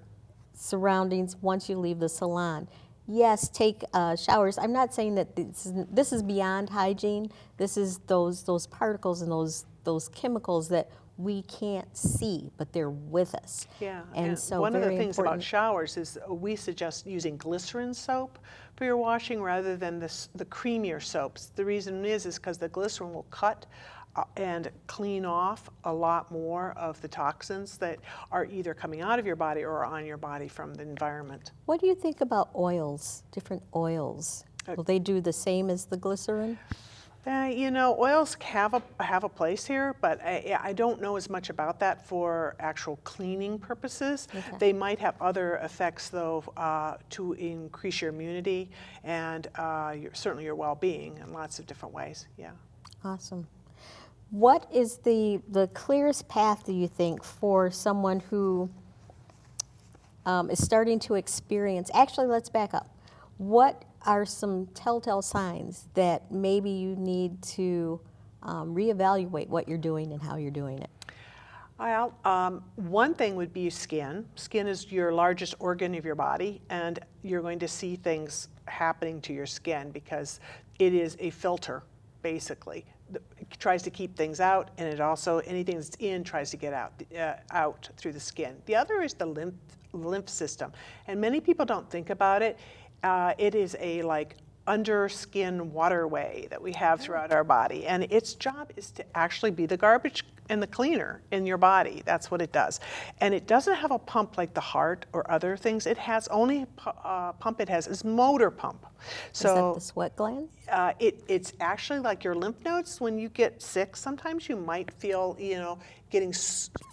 surroundings once you leave the salon. yes, take uh, showers. I'm not saying that this is, this is beyond hygiene. This is those those particles and those those chemicals that we can't see, but they're with us. Yeah, and, so one of the things important. about showers is uh, we suggest using glycerin soap for your washing rather than this, the creamier soaps. The reason is is because the glycerin will cut uh, and clean off a lot more of the toxins that are either coming out of your body or on your body from the environment. What do you think about oils? Different oils. Uh, Will they do the same as the glycerin? Uh, you know, oils have a have a place here, but I, I don't know as much about that for actual cleaning purposes. They might have other effects, though, uh, to increase your immunity and uh, your, certainly your well-being in lots of different ways. Yeah. Awesome. What is the the clearest path do you think for someone who um, is starting to experience? Actually, let's back up. What are some telltale signs that maybe you need to um, reevaluate what you're doing and how you're doing it? Well, um, one thing would be skin. Skin is your largest organ of your body, and you're going to see things happening to your skin because it is a filter, basically. It tries to keep things out, and it also anything that's in tries to get out uh, out through the skin. The other is the lymph lymph system, and many people don't think about it. Uh, it is a like under skin waterway that we have throughout our body. And its job is to actually be the garbage and the cleaner in your body. That's what it does. And it doesn't have a pump like the heart or other things. It has only uh, pump it has is motor pump. is So that the sweat glands? uh, it, it's actually like your lymph nodes. When you get sick, sometimes you might feel, you know, getting,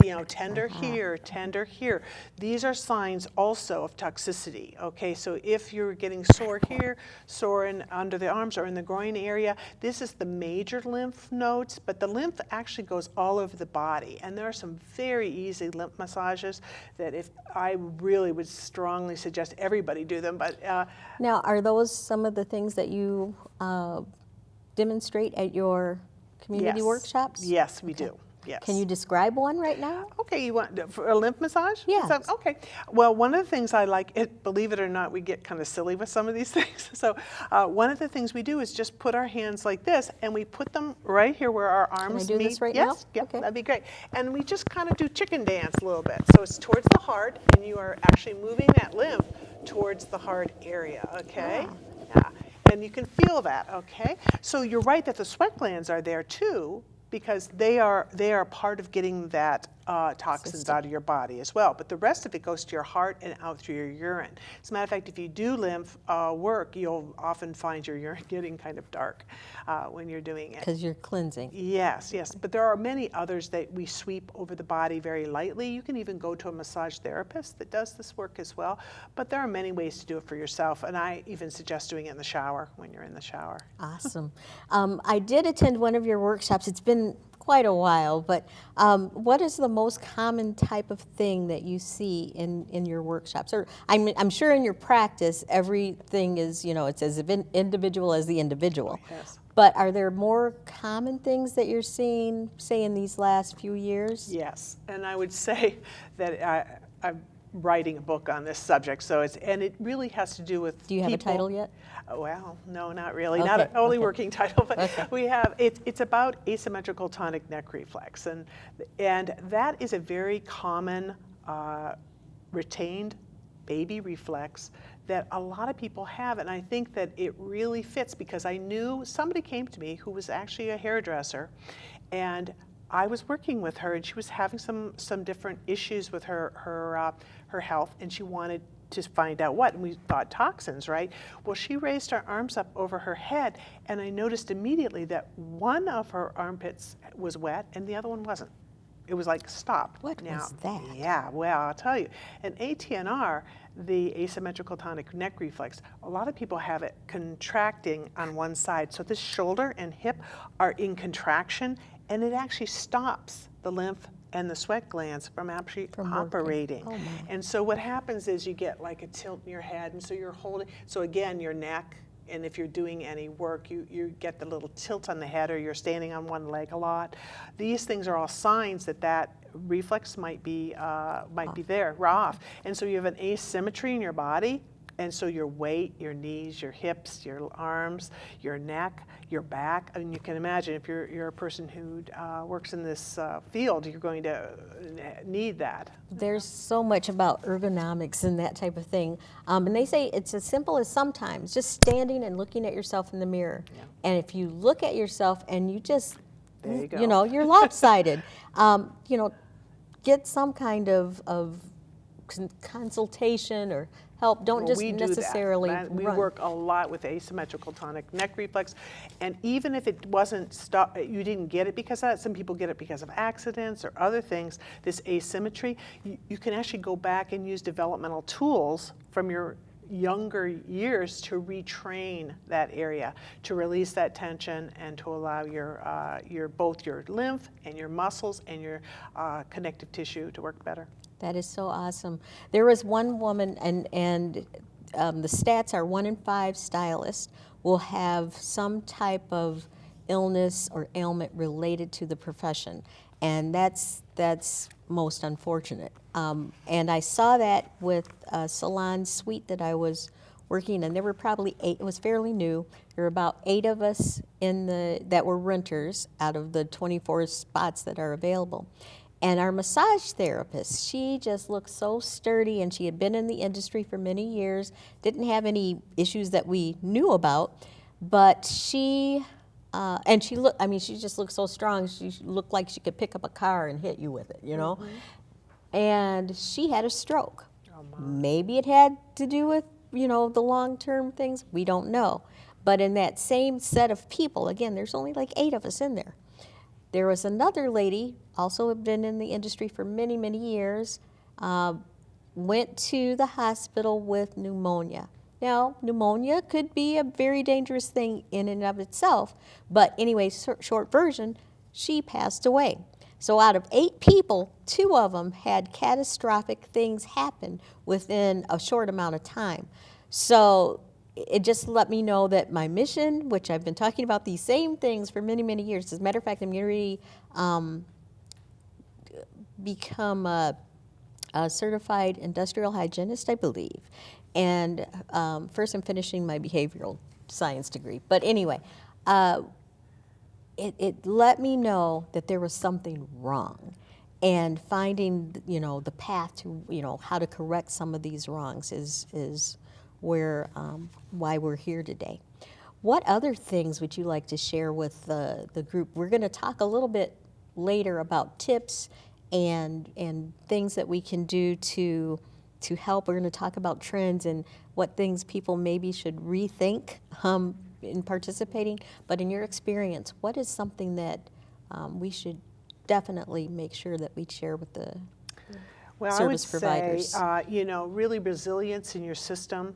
you know, tender here, tender here. These are signs also of toxicity. Okay, so if you're getting sore here, sore in under the arms or in the groin area, this is the major lymph nodes. But the lymph actually goes all over the body, and there are some very easy lymph massages that if I really would strongly suggest everybody do them. But uh, Now, are those some of the things that you uh, demonstrate at your community yes. workshops? Yes, we do. Yes. Can you describe one right now? Okay, you want for a lymph massage? Yes. that- okay. Well, one of the things I like, it, believe it or not, we get kind of silly with some of these things. So, uh, one of the things we do is just put our hands like this, and we put them right here where our arms Can I do meet. this right now? yes, yeah, Okay. that'd be great. And we just kind of do chicken dance a little bit. So it's towards the heart, and you are actually moving that lymph towards the heart area. Okay. Ah. Yeah. And you can feel that. Okay. So you're right that the sweat glands are there too because they are they are part of getting that uh, toxins System. out of your body as well. But the rest of it goes to your heart and out through your urine. As a matter of fact, if you do lymph uh, work, you'll often find your urine getting kind of dark uh, when you're doing it. Because you're cleansing. Yes, yes, but there are many others that we sweep over the body very lightly. You can even go to a massage therapist that does this work as well. But there are many ways to do it for yourself, and I even suggest doing it in the shower when you're in the shower. Awesome. Um, I did attend one of your workshops. It's been quite a while, but um, what is the most common type of thing that you see in, in your workshops? Or I'm, I'm sure in your practice, everything is, you know, it's as individual as the individual. Yes. But are there more common things that you're seeing, say, in these last few years? Yes, and I would say that I, I'm writing a book on this subject, so it's and it really has to do with. Do you have a title yet? Oh, Well, no, not really. Not Okay, an only okay. working title, but Okay. we have it, it's about asymmetrical tonic neck reflex, and and that is a very common uh, retained baby reflex that a lot of people have, and I think that it really fits because I knew somebody came to me who was actually a hairdresser, and I was working with her, and she was having some some different issues with her her uh, her health, and she wanted to find out what. And we thought toxins, right? Well, she raised her arms up over her head, and I noticed immediately that one of her armpits was wet and the other one wasn't. It was like stopped. What now, was that? Yeah, well, I'll tell you. An ATNR, the asymmetrical tonic neck reflex, a lot of people have it contracting on one side. So this shoulder and hip are in contraction, and it actually stops the lymph and the sweat glands from actually From operating. Oh. And so what happens is you get like a tilt in your head, and so you're holding. So again, your neck, and if you're doing any work, you you get the little tilt on the head, or you're standing on one leg a lot. These things are all signs that that reflex might be uh, might be there, off. And so you have an asymmetry in your body. And so your weight, your knees, your hips, your arms, your neck, your back. I mean, you can imagine if you're, you're a person who uh, works in this uh, field, you're going to uh, need that. There's so much about ergonomics and that type of thing. Um, and they say it's as simple as sometimes just standing and looking at yourself in the mirror. And if you look at yourself and you just, There you go. know, you're lopsided, um, you know, get some kind of, of consultation or help. Don't Well, just we necessarily We work a lot with asymmetrical tonic neck reflex, and even if it wasn't stop, you didn't get it because of that. Some people get it because of accidents or other things. This asymmetry, you, you can actually go back and use developmental tools from your younger years to retrain that area, to release that tension, and to allow your uh, your both your lymph and your muscles and your uh, connective tissue to work better. That is so awesome. There was one woman, and and um, the stats are one in five stylists will have some type of illness or ailment related to the profession, and that's that's most unfortunate. Um, and I saw that with a salon suite that I was working, and there were probably eight. It was fairly new. There were about eight of us in the that were renters out of the 24 spots that are available. And our massage therapist, she just looked so sturdy, and she had been in the industry for many years. Didn't have any issues that we knew about, but she. Uh, and she looked, I mean, she just looked so strong. She looked like she could pick up a car and hit you with it, you know? and she had a stroke. Maybe it had to do with, you know, the long term things. We don't know. But in that same set of people, again, there's only like eight of us in there. There was another lady, also have been in the industry for many, many years, uh, went to the hospital with pneumonia. Now, pneumonia could be a very dangerous thing in and of itself, but anyway, short, version, she passed away. So out of eight people, two of them had catastrophic things happen within a short amount of time. So it just let me know that my mission, which I've been talking about these same things for many, many years, as a matter of fact, I'm already um, become a, a certified industrial hygienist, I believe. And um, first, I'm finishing my behavioral science degree. But anyway, uh, it, it let me know that there was something wrong and finding you know the path to you know how to correct some of these wrongs is is where um, why we're here today what other things would you like to share with the, the group we're going to talk a little bit later about tips and and things that we can do to to help. We're going to talk about trends and what things people maybe should rethink um, in participating, but in your experience, what is something that um, we should definitely make sure that we share with the Well, service I would providers? say, uh, you know, really resilience in your system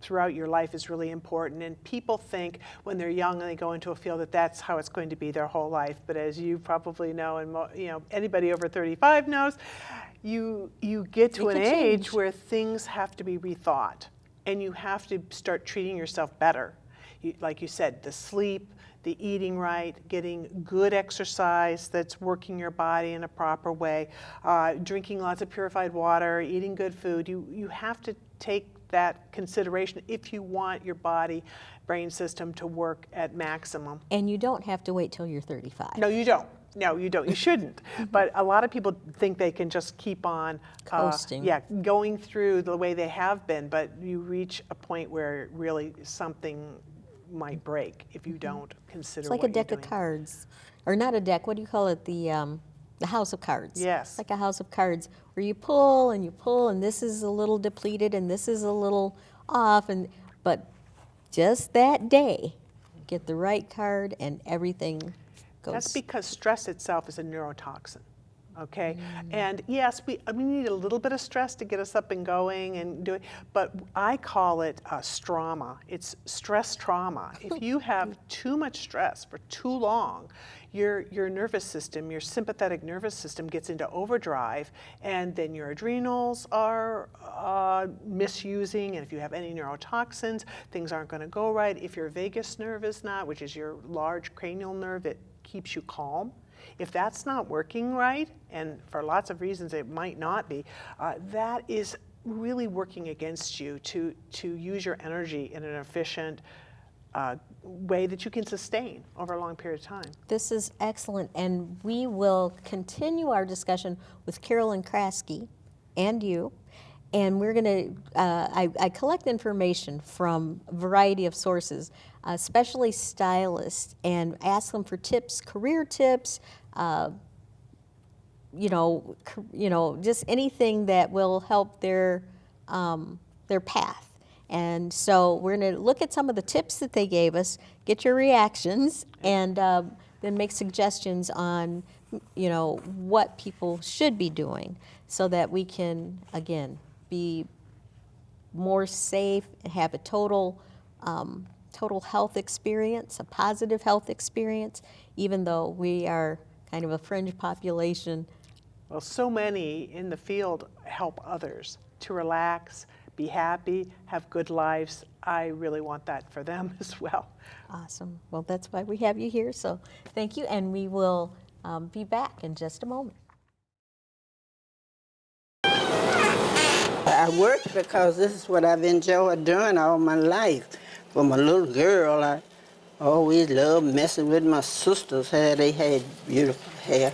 throughout your life is really important. And people think when they're young and they go into a field that that's how it's going to be their whole life. But as you probably know, and mo- you know, anybody over 35 knows, you you get to It an age change. where things have to be rethought, and you have to start treating yourself better. You, like you said, the sleep, the eating right, getting good exercise that's working your body in a proper way, uh, drinking lots of purified water, eating good food. You, you have to take that consideration if you want your body brain system to work at maximum. and you don't have to wait till you're 35. No, you don't. No, you don't. You shouldn't. but a lot of people think they can just keep on uh, Coasting. yeah, going through the way they have been. But you reach a point where really something might break if you don't consider. It's like a deck of cards, or not a deck. What do you call it? The um, the house of cards. Yes. Like a house of cards where you pull and you pull, and this is a little depleted, and this is a little off, and but just that day, get the right card, and everything goes. That's because stress itself is a neurotoxin. Okay, Mm. and yes, we we need a little bit of stress to get us up and going and do it, but I call it uh, strama. It's stress trauma. if you have too much stress for too long, your your nervous system, your sympathetic nervous system, gets into overdrive, and then your adrenals are uh, misusing. And if you have any neurotoxins, things aren't going to go right. If your vagus nerve is not, which is your large cranial nerve that keeps you calm. If that's not working right, and for lots of reasons it might not be, uh, that is really working against you to, to use your energy in an efficient uh, way that you can sustain over a long period of time. This is excellent, and we will continue our discussion with Carolyn Kraske and you. And we're going to, uh, I, I collect information from a variety of sources, uh, especially stylists, and ask them for tips, career tips, uh, you know, you know, just anything that will help their um, their path. And so we're going to look at some of the tips that they gave us, get your reactions, and um, then make suggestions on, you know, what people should be doing, so that we can again be more safe, and have a total um, total health experience, a positive health experience, even though we are kind of a fringe population. Well, so many in the field help others to relax, be happy, have good lives. I really want that for them as well. Awesome. Well, that's why we have you here. So thank you, and we will um, be back in just a moment. I work because this is what I've enjoyed doing all my life. From a little girl, I always loved messing with my sister's hair. They had beautiful hair.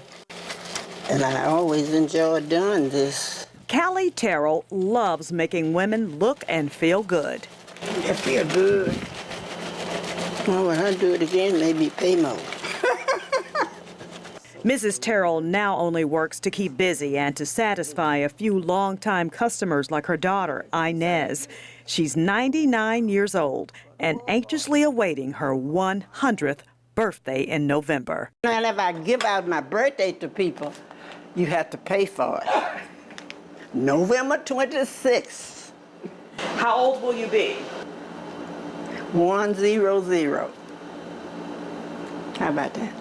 And I always enjoyed doing this. Callie Terrell loves making women look and feel good. I feel good. Well, when I do it again, maybe pay more. Mrs. Terrell now only works to keep busy and to satisfy a few longtime customers like her daughter, Inez. She's 99 years old and anxiously awaiting her 100th birthday in November. And if I give out my birthday to people, you have to pay for it. November 26th, How old will you be? 100. How about that?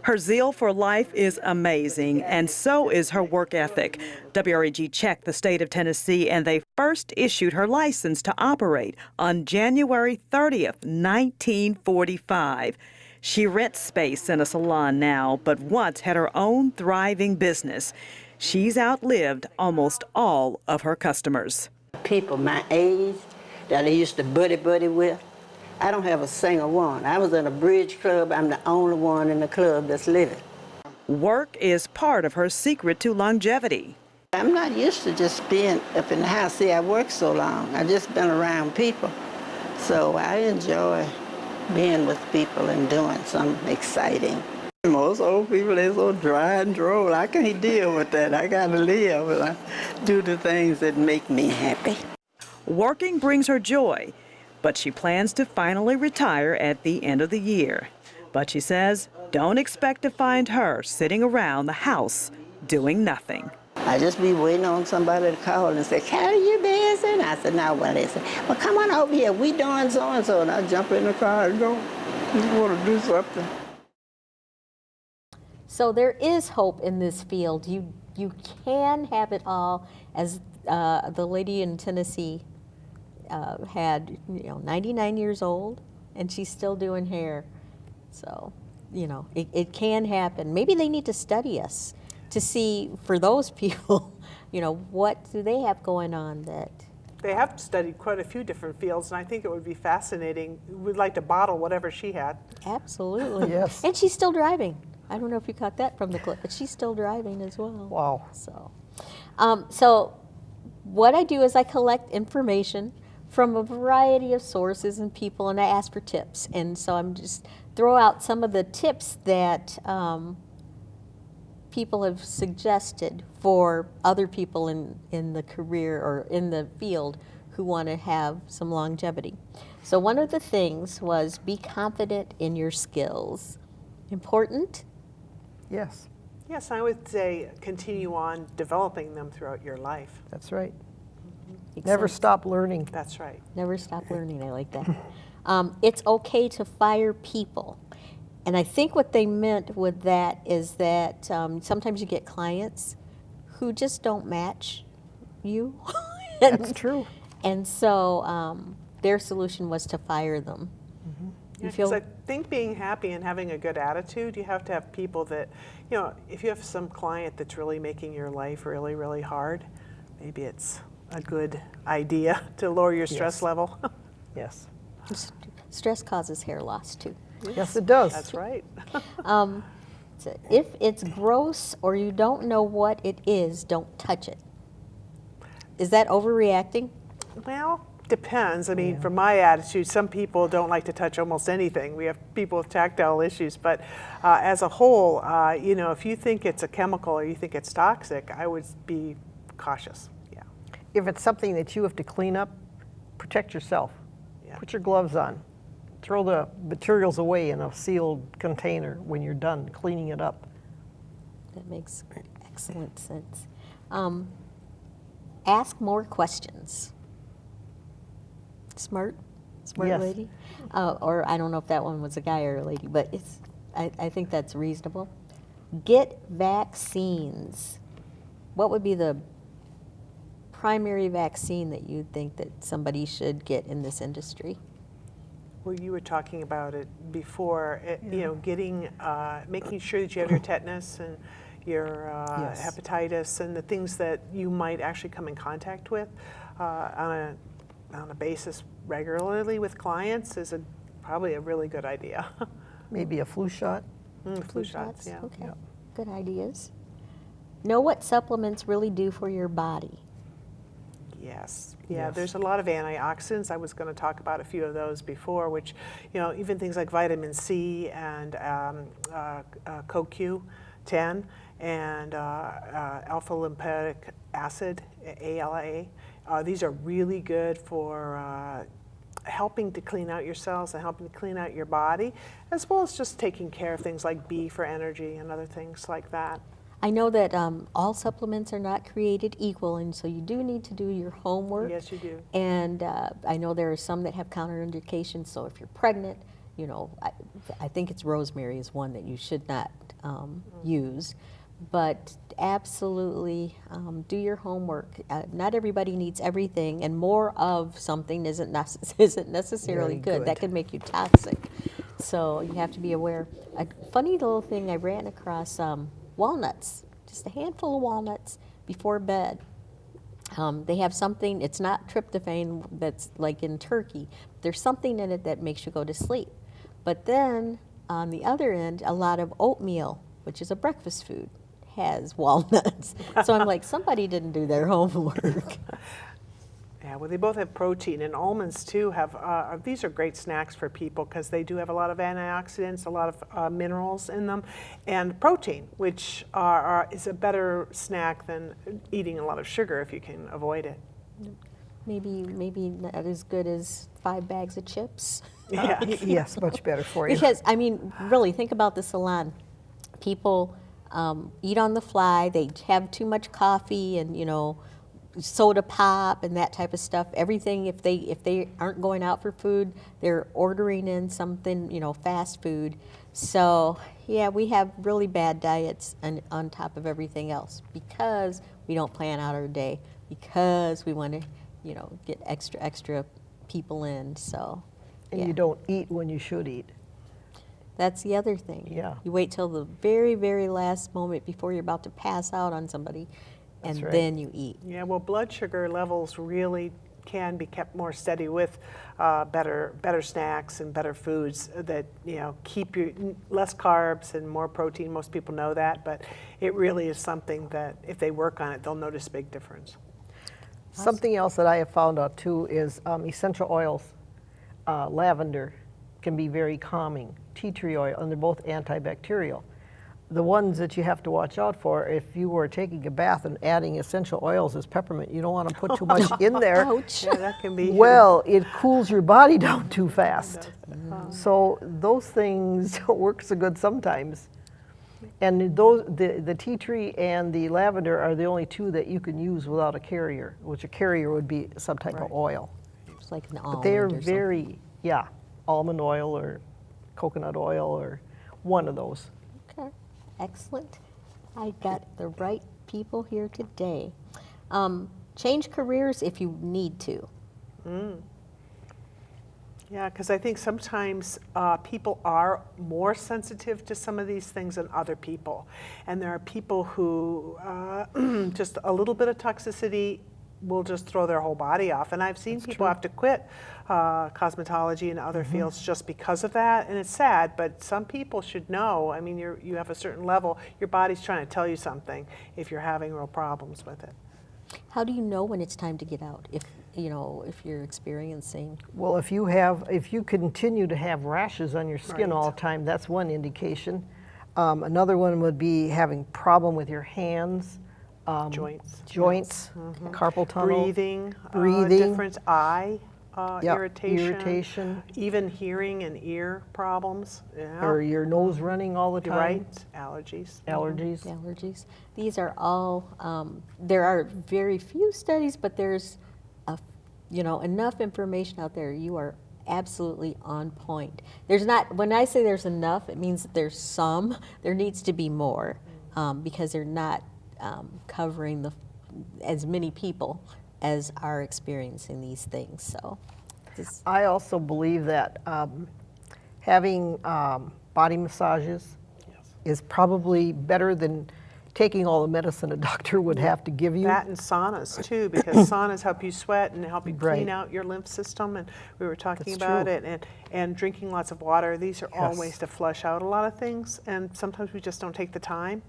Her zeal for life is amazing, and so is her work ethic. WREG checked the state of Tennessee, and they first issued her license to operate on January 30th, 1945. She rents space in a salon now, but once had her own thriving business. She's outlived almost all of her customers. people my age that I used to buddy buddy with. I don't have a single one. I was in a bridge club. I'm the only one in the club that's living. Work is part of her secret to longevity. I'm not used to just being up in the house. See, I work so long. I've just been around people. So I enjoy being with people and doing something exciting. Most old people, they're so dry and droll. I can't deal with that. I gotta live and I do the things that make me happy. Working brings her joy, but she plans to finally retire at the end of the year. But she says, don't expect to find her sitting around the house doing nothing. I just be waiting on somebody to call and say, Carrie, you busy? And I said, no, well, they said, well, come on over here. We doing so-and-so. And I jump in the car and go, just want to do something. So there is hope in this field. You you can have it all, as uh, the lady in Tennessee uh, had, you know, 99 years old, and she's still doing hair. So, you know, it, it can happen. Maybe they need to study us to see for those people, you know, what do they have going on that. They have studied quite a few different fields, and I think it would be fascinating. We'd like to bottle whatever she had. Absolutely. Yes. And she's still driving. I don't know if you caught that from the clip, but she's still driving as well. Wow. So, um, so what I do is I collect information from a variety of sources and people, and I ask for tips. And so I'm just throw out some of the tips that um, people have suggested for other people in, in the career or in the field who want to have some longevity. So one of the things was be confident in your skills. Important? Yes, Yes, I would say continue on developing them throughout your life. that's right. Makes Never sense. stop learning. That's right. Never stop learning. I like that. Um, it's okay to fire people. And I think what they meant with that is that um, sometimes you get clients who just don't match you. and, That's true. And so um, their solution was to fire them. You Because feel I think being happy and having a good attitude, you have to have people that, you know, if you have some client that's really making your life really, really hard, maybe it's a good idea to lower your stress Yes. level. Yes. Stress causes hair loss too. Yes, it does. That's right. Um, so if it's gross or you don't know what it is, don't touch it. Is that overreacting? Well, depends. I mean, from my attitude, some people don't like to touch almost anything. We have people with tactile issues, but uh, as a whole, uh, you know, if you think it's a chemical or you think it's toxic, I would be cautious. Yeah. If it's something that you have to clean up, protect yourself. Yeah. Put your gloves on. Throw the materials away in a sealed container when you're done cleaning it up. That makes excellent sense. Um, ask more questions. Smart, smart Yes. lady. Uh, or I don't know if that one was a guy or a lady, but it's. I, I think that's reasonable. Get vaccines. What would be the primary vaccine that you think that somebody should get in this industry? Well, you were talking about it before, it, you know, getting, uh, making sure that you have your tetanus and your uh, Yes. hepatitis and the things that you might actually come in contact with uh, on, a, on a basis regularly with clients is a, probably a really good idea. Maybe a flu shot. Mm, flu shots, yeah. Okay, yeah. good ideas. Know what supplements really do for your body. Yes, yeah, Yes. there's a lot of antioxidants. I was going to talk about a few of those before, which, you know, even things like vitamin C and um, uh, uh, CoQ10 and uh, uh, alpha lipoic acid, ALA. Uh, these are really good for uh, helping to clean out your cells and helping to clean out your body, as well as just taking care of things like B for energy and other things like that. I know that um, all supplements are not created equal, and so you do need to do your homework. Yes, you do. And uh, I know there are some that have counterindications, so if you're pregnant, you know, I, I think it's rosemary is one that you should not um, use. But absolutely um, do your homework. Uh, not everybody needs everything, and more of something isn't, necess- isn't necessarily Very good. That good. could make you toxic. So you have to be aware. A funny little thing I ran across um, walnuts, just a handful of walnuts before bed. Um, they have something, it's not tryptophan that's like in turkey. There's something in it that makes you go to sleep. But then on the other end, a lot of oatmeal, which is a breakfast food, has walnuts. so I'm like, somebody didn't do their homework. Yeah, well, they both have protein, and almonds too have. Uh, these are great snacks for people because they do have a lot of antioxidants, a lot of uh, minerals in them, and protein, which are, are, is a better snack than eating a lot of sugar if you can avoid it. maybe, maybe not as good as five bags of chips. Yeah. Yes, much better for you. Because, I mean, really, think about the salon. People um, eat on the fly, they have too much coffee and, you know, soda pop and that type of stuff. Everything, if they, if they aren't going out for food, they're ordering in something, you know, fast food. So, yeah, we have really bad diets on, on top of everything else because we don't plan out our day, because we want to, you know, get extra, extra people in. So, And yeah. you don't eat when you should eat. That's the other thing. Yeah. You wait till the very, very last moment before you're about to pass out on somebody, and right. then you eat. Yeah, well, blood sugar levels really can be kept more steady with uh, better better snacks and better foods that you know keep you less carbs and more protein. Most people know that, but it really is something that if they work on it, they'll notice a big difference. Something else that I have found out too is um, essential oils. Uh, lavender can be very calming. Tea tree oil, and they're both antibacterial. The ones that you have to watch out for, if you were taking a bath and adding essential oils as peppermint, you don't want to put too much in there. Ouch. Yeah, that can be. Well, it cools your body down too fast. Uh-huh. So those things don't work so good sometimes. And those, the, the tea tree and the lavender are the only two that you can use without a carrier, which a carrier would be some type of oil. It's like an almond But almond they're or something. very, yeah, almond oil or coconut oil or one of those. Okay, excellent. I got the right people here today. Um, change careers if you need to. Yeah, because I think sometimes uh, people are more sensitive to some of these things than other people. And there are people who uh, just a little bit of toxicity will just throw their whole body off. And I've seen people have to quit uh, cosmetology and other fields just because of that. And it's sad, but some people should know. I mean, you're, you have a certain level, your body's trying to tell you something if you're having real problems with it. How do you know when it's time to get out? If, you know, if you're experiencing, Well, if you have, if you continue to have rashes on your skin Right. all the time, that's one indication. Um, another one would be having problem with your hands, um, Joints. joints, carpal tunnel, Breathing, uh, breathing. different eye uh, Yep, irritation, irritation. even hearing and ear problems. Yeah. or your nose running all the time. right, allergies. Allergies. allergies. These are all, um, there are very few studies, but there's, a, you know, enough information out there. You are absolutely on point. There's not, when I say there's enough, it means that there's some. There needs to be more um, because they're not um, covering the, as many people as are experiencing these things. So, this, I also believe that um, having um, body massages is probably better than taking all the medicine a doctor would have to give you. That and saunas too, because saunas help you sweat and help you Right. clean out your lymph system. And we were talking That's about true. it. And, and drinking lots of water. These are all ways to flush out a lot of things. And sometimes we just don't take the time.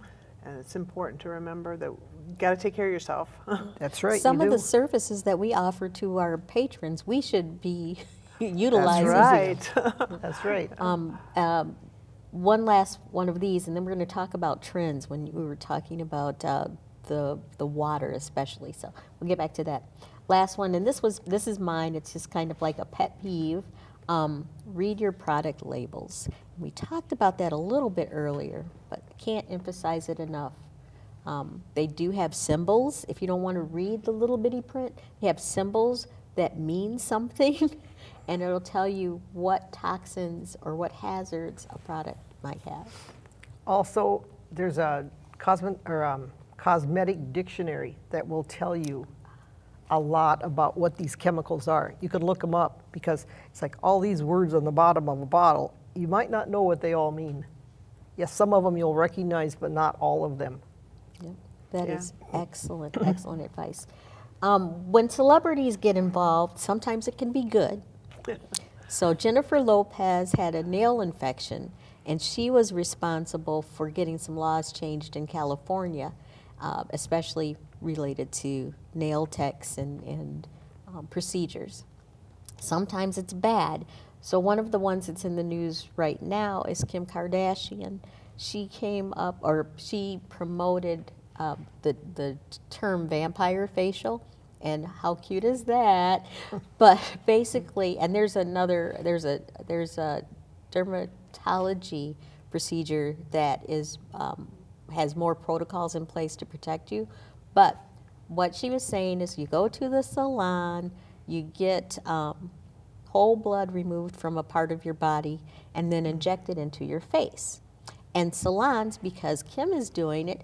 And it's important to remember that you got to take care of yourself. That's right. some you of the services that we offer to our patrons, we should be utilizing. That's right. That's right. Um, um, one last one of these, and then we're going to talk about trends when we were talking about uh, the the water, especially. So we'll get back to that. Last one, and this was this is mine. It's just kind of like a pet peeve. Um, read your product labels. We talked about that a little bit earlier, but can't emphasize it enough. Um, they do have symbols. If you don't want to read the little bitty print, they have symbols that mean something, and it'll tell you what toxins or what hazards a product might have. Also, there's a cosmet, or, um, cosmetic dictionary that will tell you a lot about what these chemicals are. You could look them up because it's like all these words on the bottom of a bottle. You might not know what they all mean. Yes, some of them you'll recognize, but not all of them. Yep. That Yeah. is excellent, excellent advice. Um, when celebrities get involved, sometimes it can be good. So Jennifer Lopez had a nail infection, and she was responsible for getting some laws changed in California, uh, especially related to nail techs and, and um, procedures. Sometimes it's bad. So one of the ones that's in the news right now is Kim Kardashian. She came up, or she promoted uh, the the term vampire facial, and how cute is that? but basically, and there's another there's a there's a dermatology procedure that is um, has more protocols in place to protect you, but what she was saying is you go to the salon, you get um, whole blood removed from a part of your body and then injected into your face. And salons, because Kim is doing it,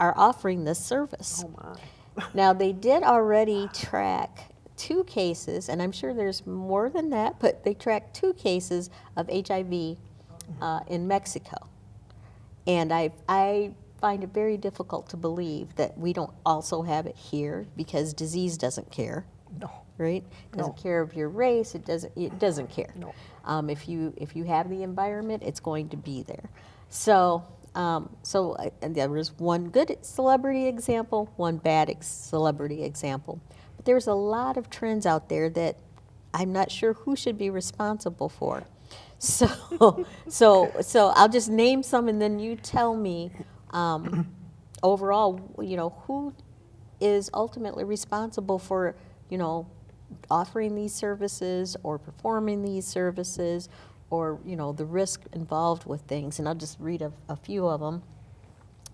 are offering this service. Oh now, they did already track two cases, and I'm sure there's more than that, but they tracked two cases of HIV uh, in Mexico. And I, I find it very difficult to believe that we don't also have it here because disease doesn't care. No. Right? It doesn't care of your race. It doesn't. It doesn't care. No. Um, if you if you have the environment, it's going to be there. So um, so uh, and there was one good celebrity example, one bad ex- celebrity example. But there's a lot of trends out there that I'm not sure who should be responsible for. So, so, so I'll just name some, and then you tell me um, overall, you know, who is ultimately responsible for, you know, offering these services or performing these services, or you know, the risk involved with things. And I'll just read a, a few of them,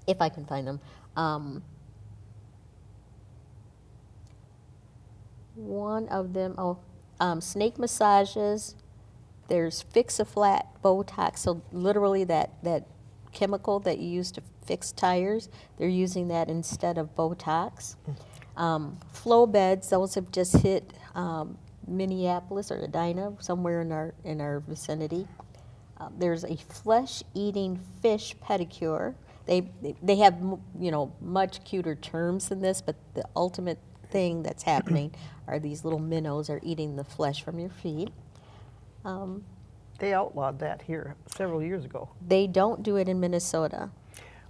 if I can find them. Um, one of them, oh, um, snake massages. There's Fix-A-Flat Botox, so literally that, that chemical that you use to fix tires, they're using that instead of Botox. Um, flow beds, those have just hit um, Minneapolis or Edina, somewhere in our, in our vicinity. Uh, there's a flesh-eating fish pedicure. They, they have, you know, much cuter terms than this, but the ultimate thing that's happening are these little minnows are eating the flesh from your feet. Um, They outlawed that here several years ago. they don't do it in Minnesota.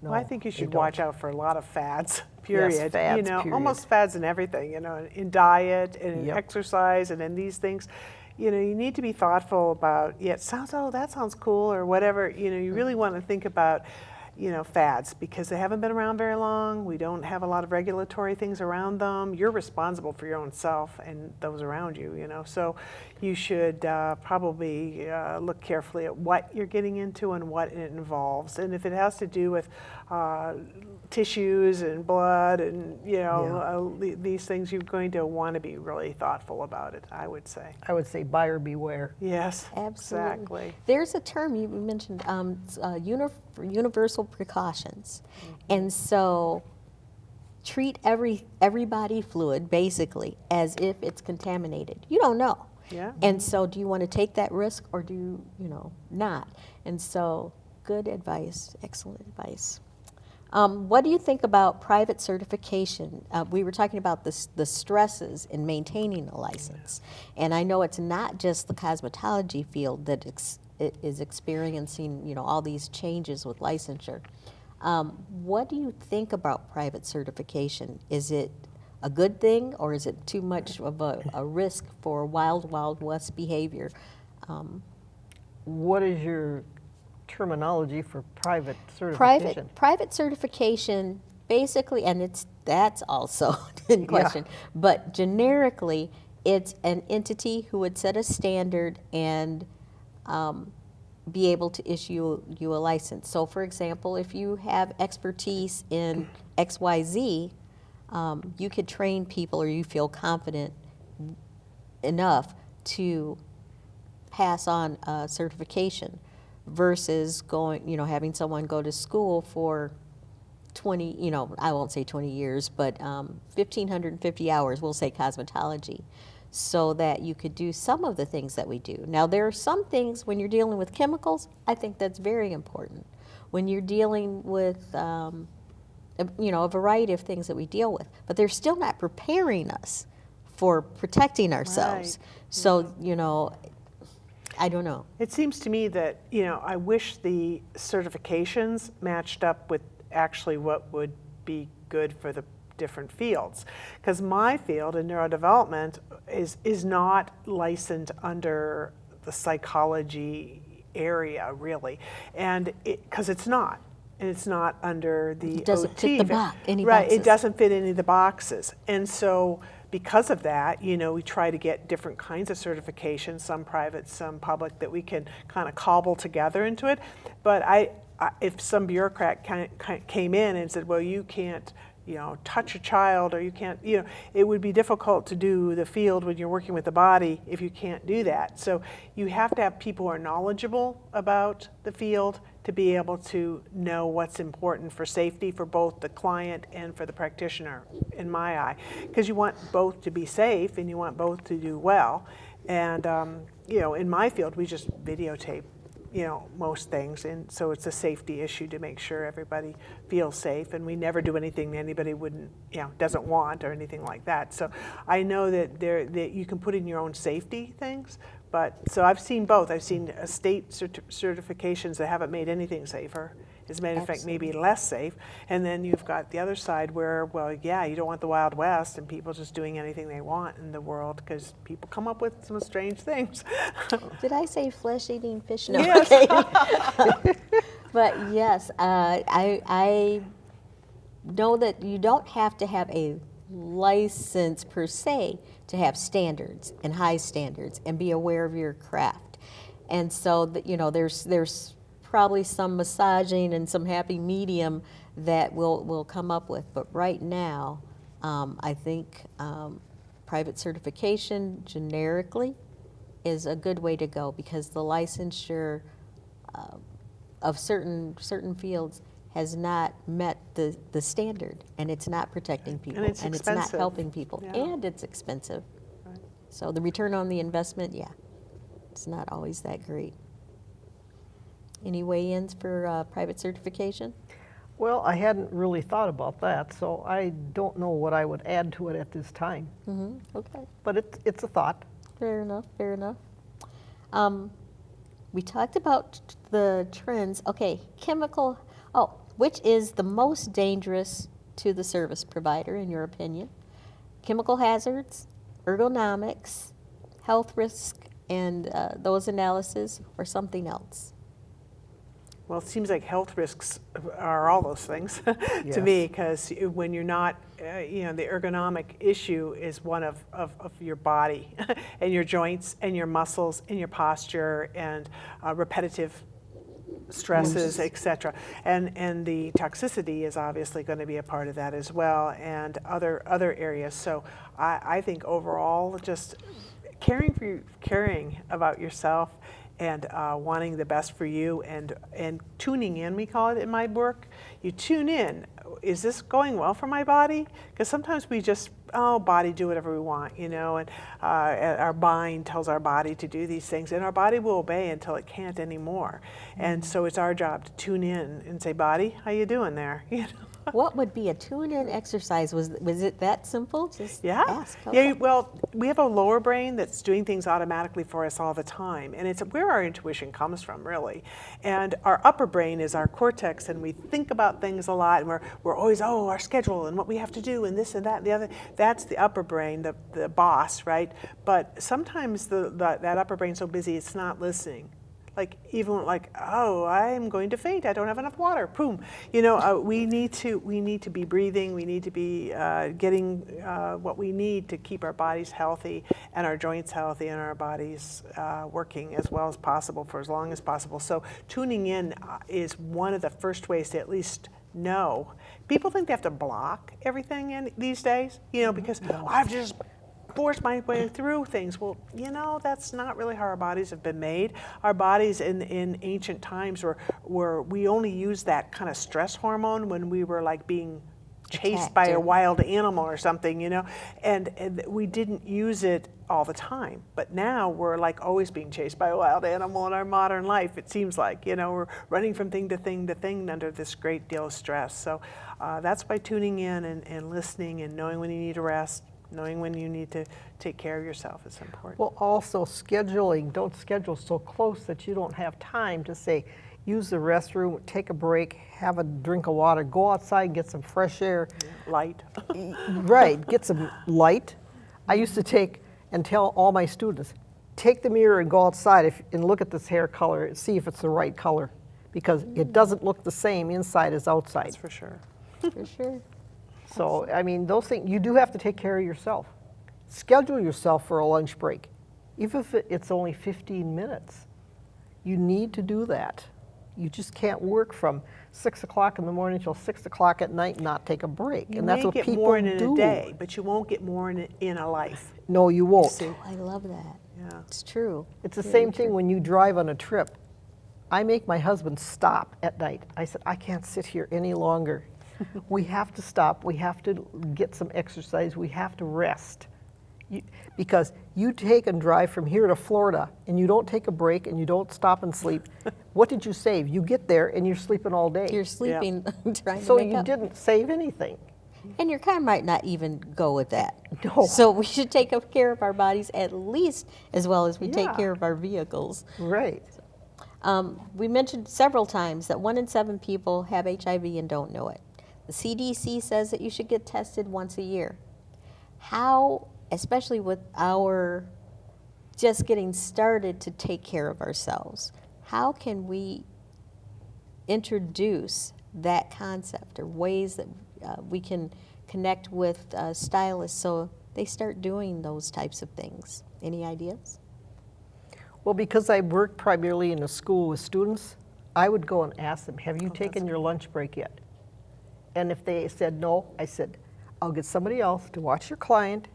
No, Well, I think you should watch out for a lot of fads, period. you fads, know, period. almost fads in everything, you know, in diet and in Yep. exercise and in these things. You know, you need to be thoughtful about, yeah, it sounds, oh, that sounds cool or whatever. You know, you mm. really want to think about, you know, fads because they haven't been around very long. We don't have a lot of regulatory things around them. You're responsible for your own self and those around you, you know. So you should uh, probably uh, look carefully at what you're getting into and what it involves. And if it has to do with uh, tissues and blood and, you know, uh, these things, you're going to want to be really thoughtful about it, I would say. I would say buyer beware. Yes, Absolutely. exactly. There's a term you mentioned, um, uh, uni- universal precautions. And so treat every, every body fluid basically as if it's contaminated. You don't know. Yeah. And so do you want to take that risk or do you, you know, not? And so good advice, excellent advice. Um, what do you think about private certification? Uh, we were talking about the, the stresses in maintaining a license. And I know it's not just the cosmetology field that ex- experiencing, you know, all these changes with licensure. Um, what do you think about private certification? Is it a good thing or is it too much of a, a risk for wild, wild west behavior? Um, What is your terminology for private certification? Private, private certification, basically, and it's, that's also in question, but generically, it's an entity who would set a standard and um, be able to issue you a license. So for example, if you have expertise in XYZ, um, you could train people or you feel confident enough to pass on a certification versus going, you know, having someone go to school for 20, you know, I won't say 20 years, but um, 1,550 hours, we'll say cosmetology, so that you could do some of the things that we do. Now, there are some things when you're dealing with chemicals, I think that's very important. When you're dealing with, um, a- you know, a variety of things that we deal with, but they're still not preparing us for protecting ourselves. Right. So, you know, I don't know. It seems to me that, you know, I wish the certifications matched up with actually what would be good for the different fields. Because my field in neurodevelopment is, is not licensed under the psychology area, really. And it, because it's not. And it's not under the It doesn't fit the box- any Right, boxes. it doesn't fit any of the boxes. And so because of that, you know, we try to get different kinds of certifications, some private, some public, that we can kind of cobble together into it. But I, I if some bureaucrat ca- ca- came in and said, well, you can't, you know, touch a child or you can't, you know, it would be difficult to do the field when you're working with the body if you can't do that. So you have to have people who are knowledgeable about the field to be able to know what's important for safety for both the client and for the practitioner, in my eye. Because you want both to be safe and you want both to do well. And, um, you know, in my field, we just videotape, you know, most things. And so it's a safety issue to make sure everybody feels safe. And we never do anything that anybody wouldn't, you know, doesn't want or anything like that. So I know that there, that you can put in your own safety things, but, so I've seen both. I've seen state certi- certifications that haven't made anything safer. As a matter of fact, maybe less safe. And then you've got the other side where, well, yeah, you don't want the Wild West and people just doing anything they want in the world because people come up with some strange things. Did I say flesh-eating fish? No. Yes. Okay. but yes, uh, I, I know that you don't have to have a license per se to have standards and high standards and be aware of your craft. And so you know, there's there's probably some massaging and some happy medium that we'll we'll come up with. But right now, um, I think um, private certification generically is a good way to go because the licensure uh, of certain certain fields has not met the, the standard and it's not protecting people and it's not helping people Yeah. and it's expensive. So the return on the investment, yeah, it's not always that great. Any weigh-ins for uh, private certification? Well, I hadn't really thought about that, so I don't know what I would add to it at this time. Okay. But it's, it's a thought. Fair enough, fair enough. Um, we talked about the trends. Okay, chemical, oh, which is the most dangerous to the service provider, in your opinion? Chemical hazards, ergonomics, health risk, and uh, those analyses, or something else? Well, it seems like health risks are all those things to Yes. me, because when you're not, uh, you know, the ergonomic issue is one of, of, of your body and your joints and your muscles and your posture and uh, repetitive stresses, et cetera. And, and the toxicity is obviously going to be a part of that as well and other, other areas. So I, I think overall, just caring for you, caring about yourself and uh, wanting the best for you and and tuning in we call it in my work you tune in is this going well for my body because sometimes we just oh body do whatever we want you know and uh, our mind tells our body to do these things and our body will obey until it can't anymore. And so it's our job to tune in and say body how you doing there? You know What would be a tune-in exercise? Was, was it that simple? Just Yeah. ask. Yeah. Okay. you- Well, we have a lower brain that's doing things automatically for us all the time, and it's where our intuition comes from, really. And our upper brain is our cortex, and we think about things a lot, and we're we're always oh our schedule and what we have to do and this and that and the other. That's the upper brain, the the boss, right? But sometimes the, the that upper brain's so busy it's not listening like even like oh i'm going to faint i don't have enough water boom. You know uh, we need to we need to be breathing we need to be uh, getting uh, what we need to keep our bodies healthy and our joints healthy and our bodies uh, working as well as possible for as long as possible. So tuning in uh, is one of the first ways to at least know. People think they have to block everything in these days you know because i've just force my way through things. Well, you know, that's not really how our bodies have been made. Our bodies in, in ancient times were, were, we only used that kind of stress hormone when we were like being chased Attacked by a wild animal or something, you know, and, and we didn't use it all the time. But now we're like always being chased by a wild animal in our modern life, it seems like, you know, we're running from thing to thing to thing under this great deal of stress. So uh, that's by tuning in and, and listening and knowing when you need to rest, knowing when you need to take care of yourself is important. Well, also scheduling, don't schedule so close that you don't have time to say, use the restroom, take a break, have a drink of water, go outside and get some fresh air. Light. Right, get some light. I used to take and tell all my students, take the mirror and go outside if, and look at this hair color and see if it's the right color. Because it doesn't look the same inside as outside. That's for sure. For sure. So, I mean, those things, you do have to take care of yourself. Schedule yourself for a lunch break, even if it's only 15 minutes. You need to do that. You just can't work from 6 o'clock in the morning till 6 o'clock at night and not take a break. You and that's may what get people more in do. a day, but you won't get more in a, in a life. No, you won't. See? I love that. Yeah. It's true. It's the Very same true. thing when you drive on a trip. I make my husband stop at night. I said, I can't sit here any longer. We have to stop. We have to get some exercise. We have to rest. You, because you take and drive from here to Florida and you don't take a break and you don't stop and sleep. what did you save? You get there and you're sleeping all day. You're sleeping, trying so to make you up. didn't save anything. And your car might not even go with that. No. So we should take care of our bodies at least as well as we take care of our vehicles. Right. Um, we mentioned several times that one in seven people have HIV and don't know it. The CDC says that you should get tested once a year. How, especially with our just getting started to take care of ourselves, how can we introduce that concept or ways that uh, we can connect with uh, stylists so they start doing those types of things? Any ideas? Well, because I worked primarily in a school with students, I would go and ask them, have you Oh, taken your lunch break yet? And if they said no, I said, I'll get somebody else to watch your client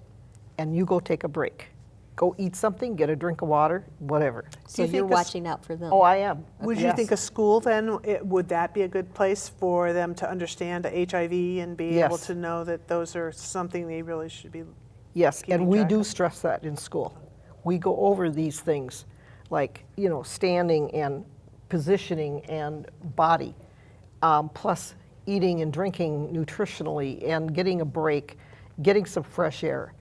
and you go take a break. Go eat something, get a drink of water, whatever. So you you're think a s- watching out for them. Oh, I am. Would you Yes. think a school then, it- would that be a good place for them to understand HIV and be able to know that those are something they really should be? Yes, and we do of? stress that in school. We go over these things, like, you know, standing and positioning and body. Um, plus, eating and drinking nutritionally and getting a break, getting some fresh air.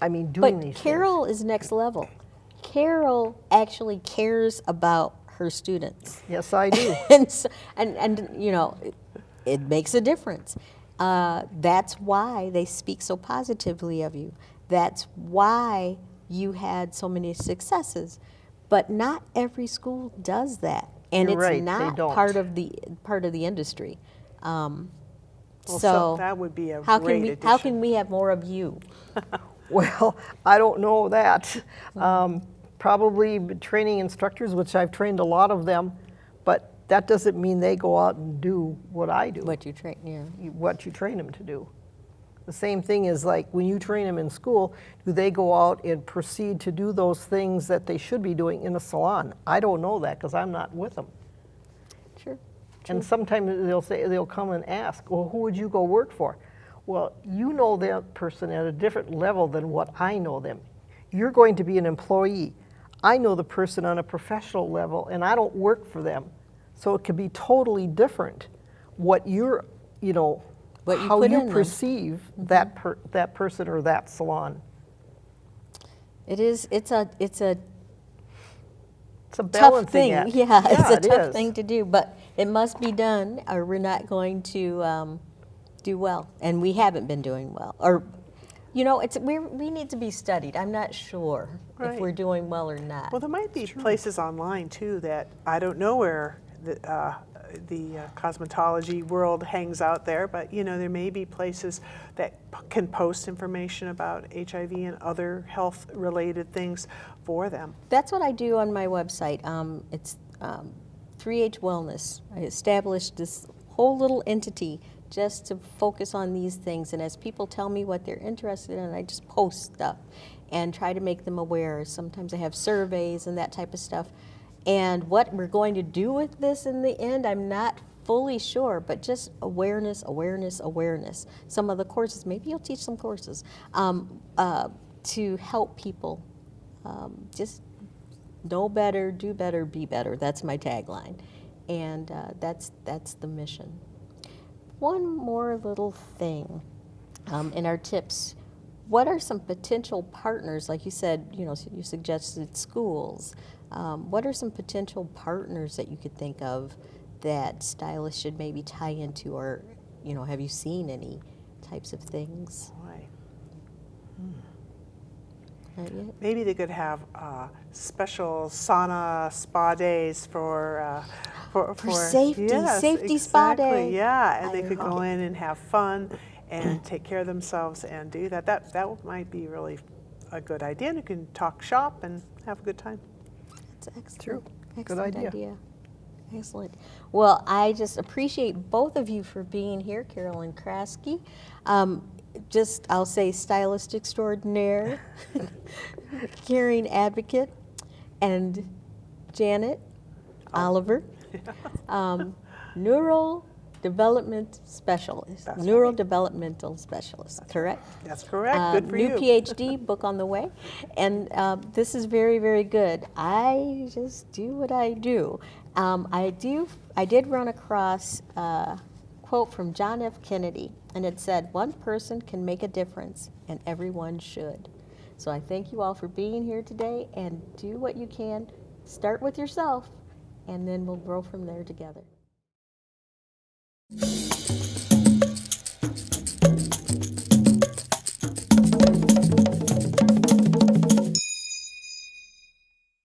I mean, doing But these Carol is next level. Carol actually cares about her students. Yes, I do. and, so, and and you know, it, it makes a difference. Uh, that's why they speak so positively of you. That's why you had so many successes. But not every school does that, and You're it's right, not part of the part of the industry. Um, Well, so that would be a how great can we addition. how can we have more of you? Well, I don't know that. Um, Probably training instructors, which I've trained a lot of them, but that doesn't mean they go out and do what I do. What you train? Yeah. what you train them to do. The same thing is like when you train them in school, do they go out and proceed to do those things that they should be doing in a salon? I don't know that because I'm not with them. Sure. And sometimes they'll say, they'll come and ask, well, who would you go work for? Well, you know that person at a different level than what I know them. You're going to be an employee. I know the person on a professional level and I don't work for them. So it could be totally different what you're, you know, What you how you in them. perceive mm-hmm. that per, that person or that salon. It is. It's a. It's a It's a tough thing. act. Yeah, it's a tough is. thing to do, but it must be done, or we're not going to um, do well, and we haven't been doing well. Or, you know, it's we we need to be studied. I'm not sure if we're doing well or not. Well, there might be places online too that I don't know where the, uh, the uh, cosmetology world hangs out there, but you know there may be places that p- can post information about HIV and other health-related things for them. That's what I do on my website. Um, it's um, 3H Wellness. I established this whole little entity just to focus on these things. And as people tell me what they're interested in, I just post stuff and try to make them aware. Sometimes I have surveys and that type of stuff. And what we're going to do with this in the end, I'm not fully sure, but just awareness, awareness, awareness. Some of the courses, maybe you'll teach some courses um, uh, to help people um, just know better, do better, be better. That's my tagline, and uh, that's that's the mission. One more little thing um, in our tips. What are some potential partners? Like you said, you know, you suggested schools. Um, what are some potential partners that you could think of that stylists should maybe tie into, or you know, have you seen any types of things? Boy. Not yet? Maybe they could have uh, special sauna spa days for uh, for, For safety, yes, safety spa exactly, day. Yeah, and I they could go it. in and have fun and take care of themselves and do that. That that might be really a good idea. And you can talk shop and have a good time. That's excellent. True. Good Excellent idea. Excellent. Well, I just appreciate both of you for being here, Carolyn Krasky. Um, just, I'll say stylist extraordinaire, caring advocate, and Janet Oliver, um, neural development specialist, That's neural right. developmental specialist, correct? That's correct. Uh, good for new you. New PhD book on the way, and uh, this is very, very good. I just do what I do. Um, I do. I did run across a quote from John F. Kennedy, and it said, "One person can make a difference, and everyone should." So I thank you all for being here today, and do what you can. Start with yourself, and then we'll grow from there together.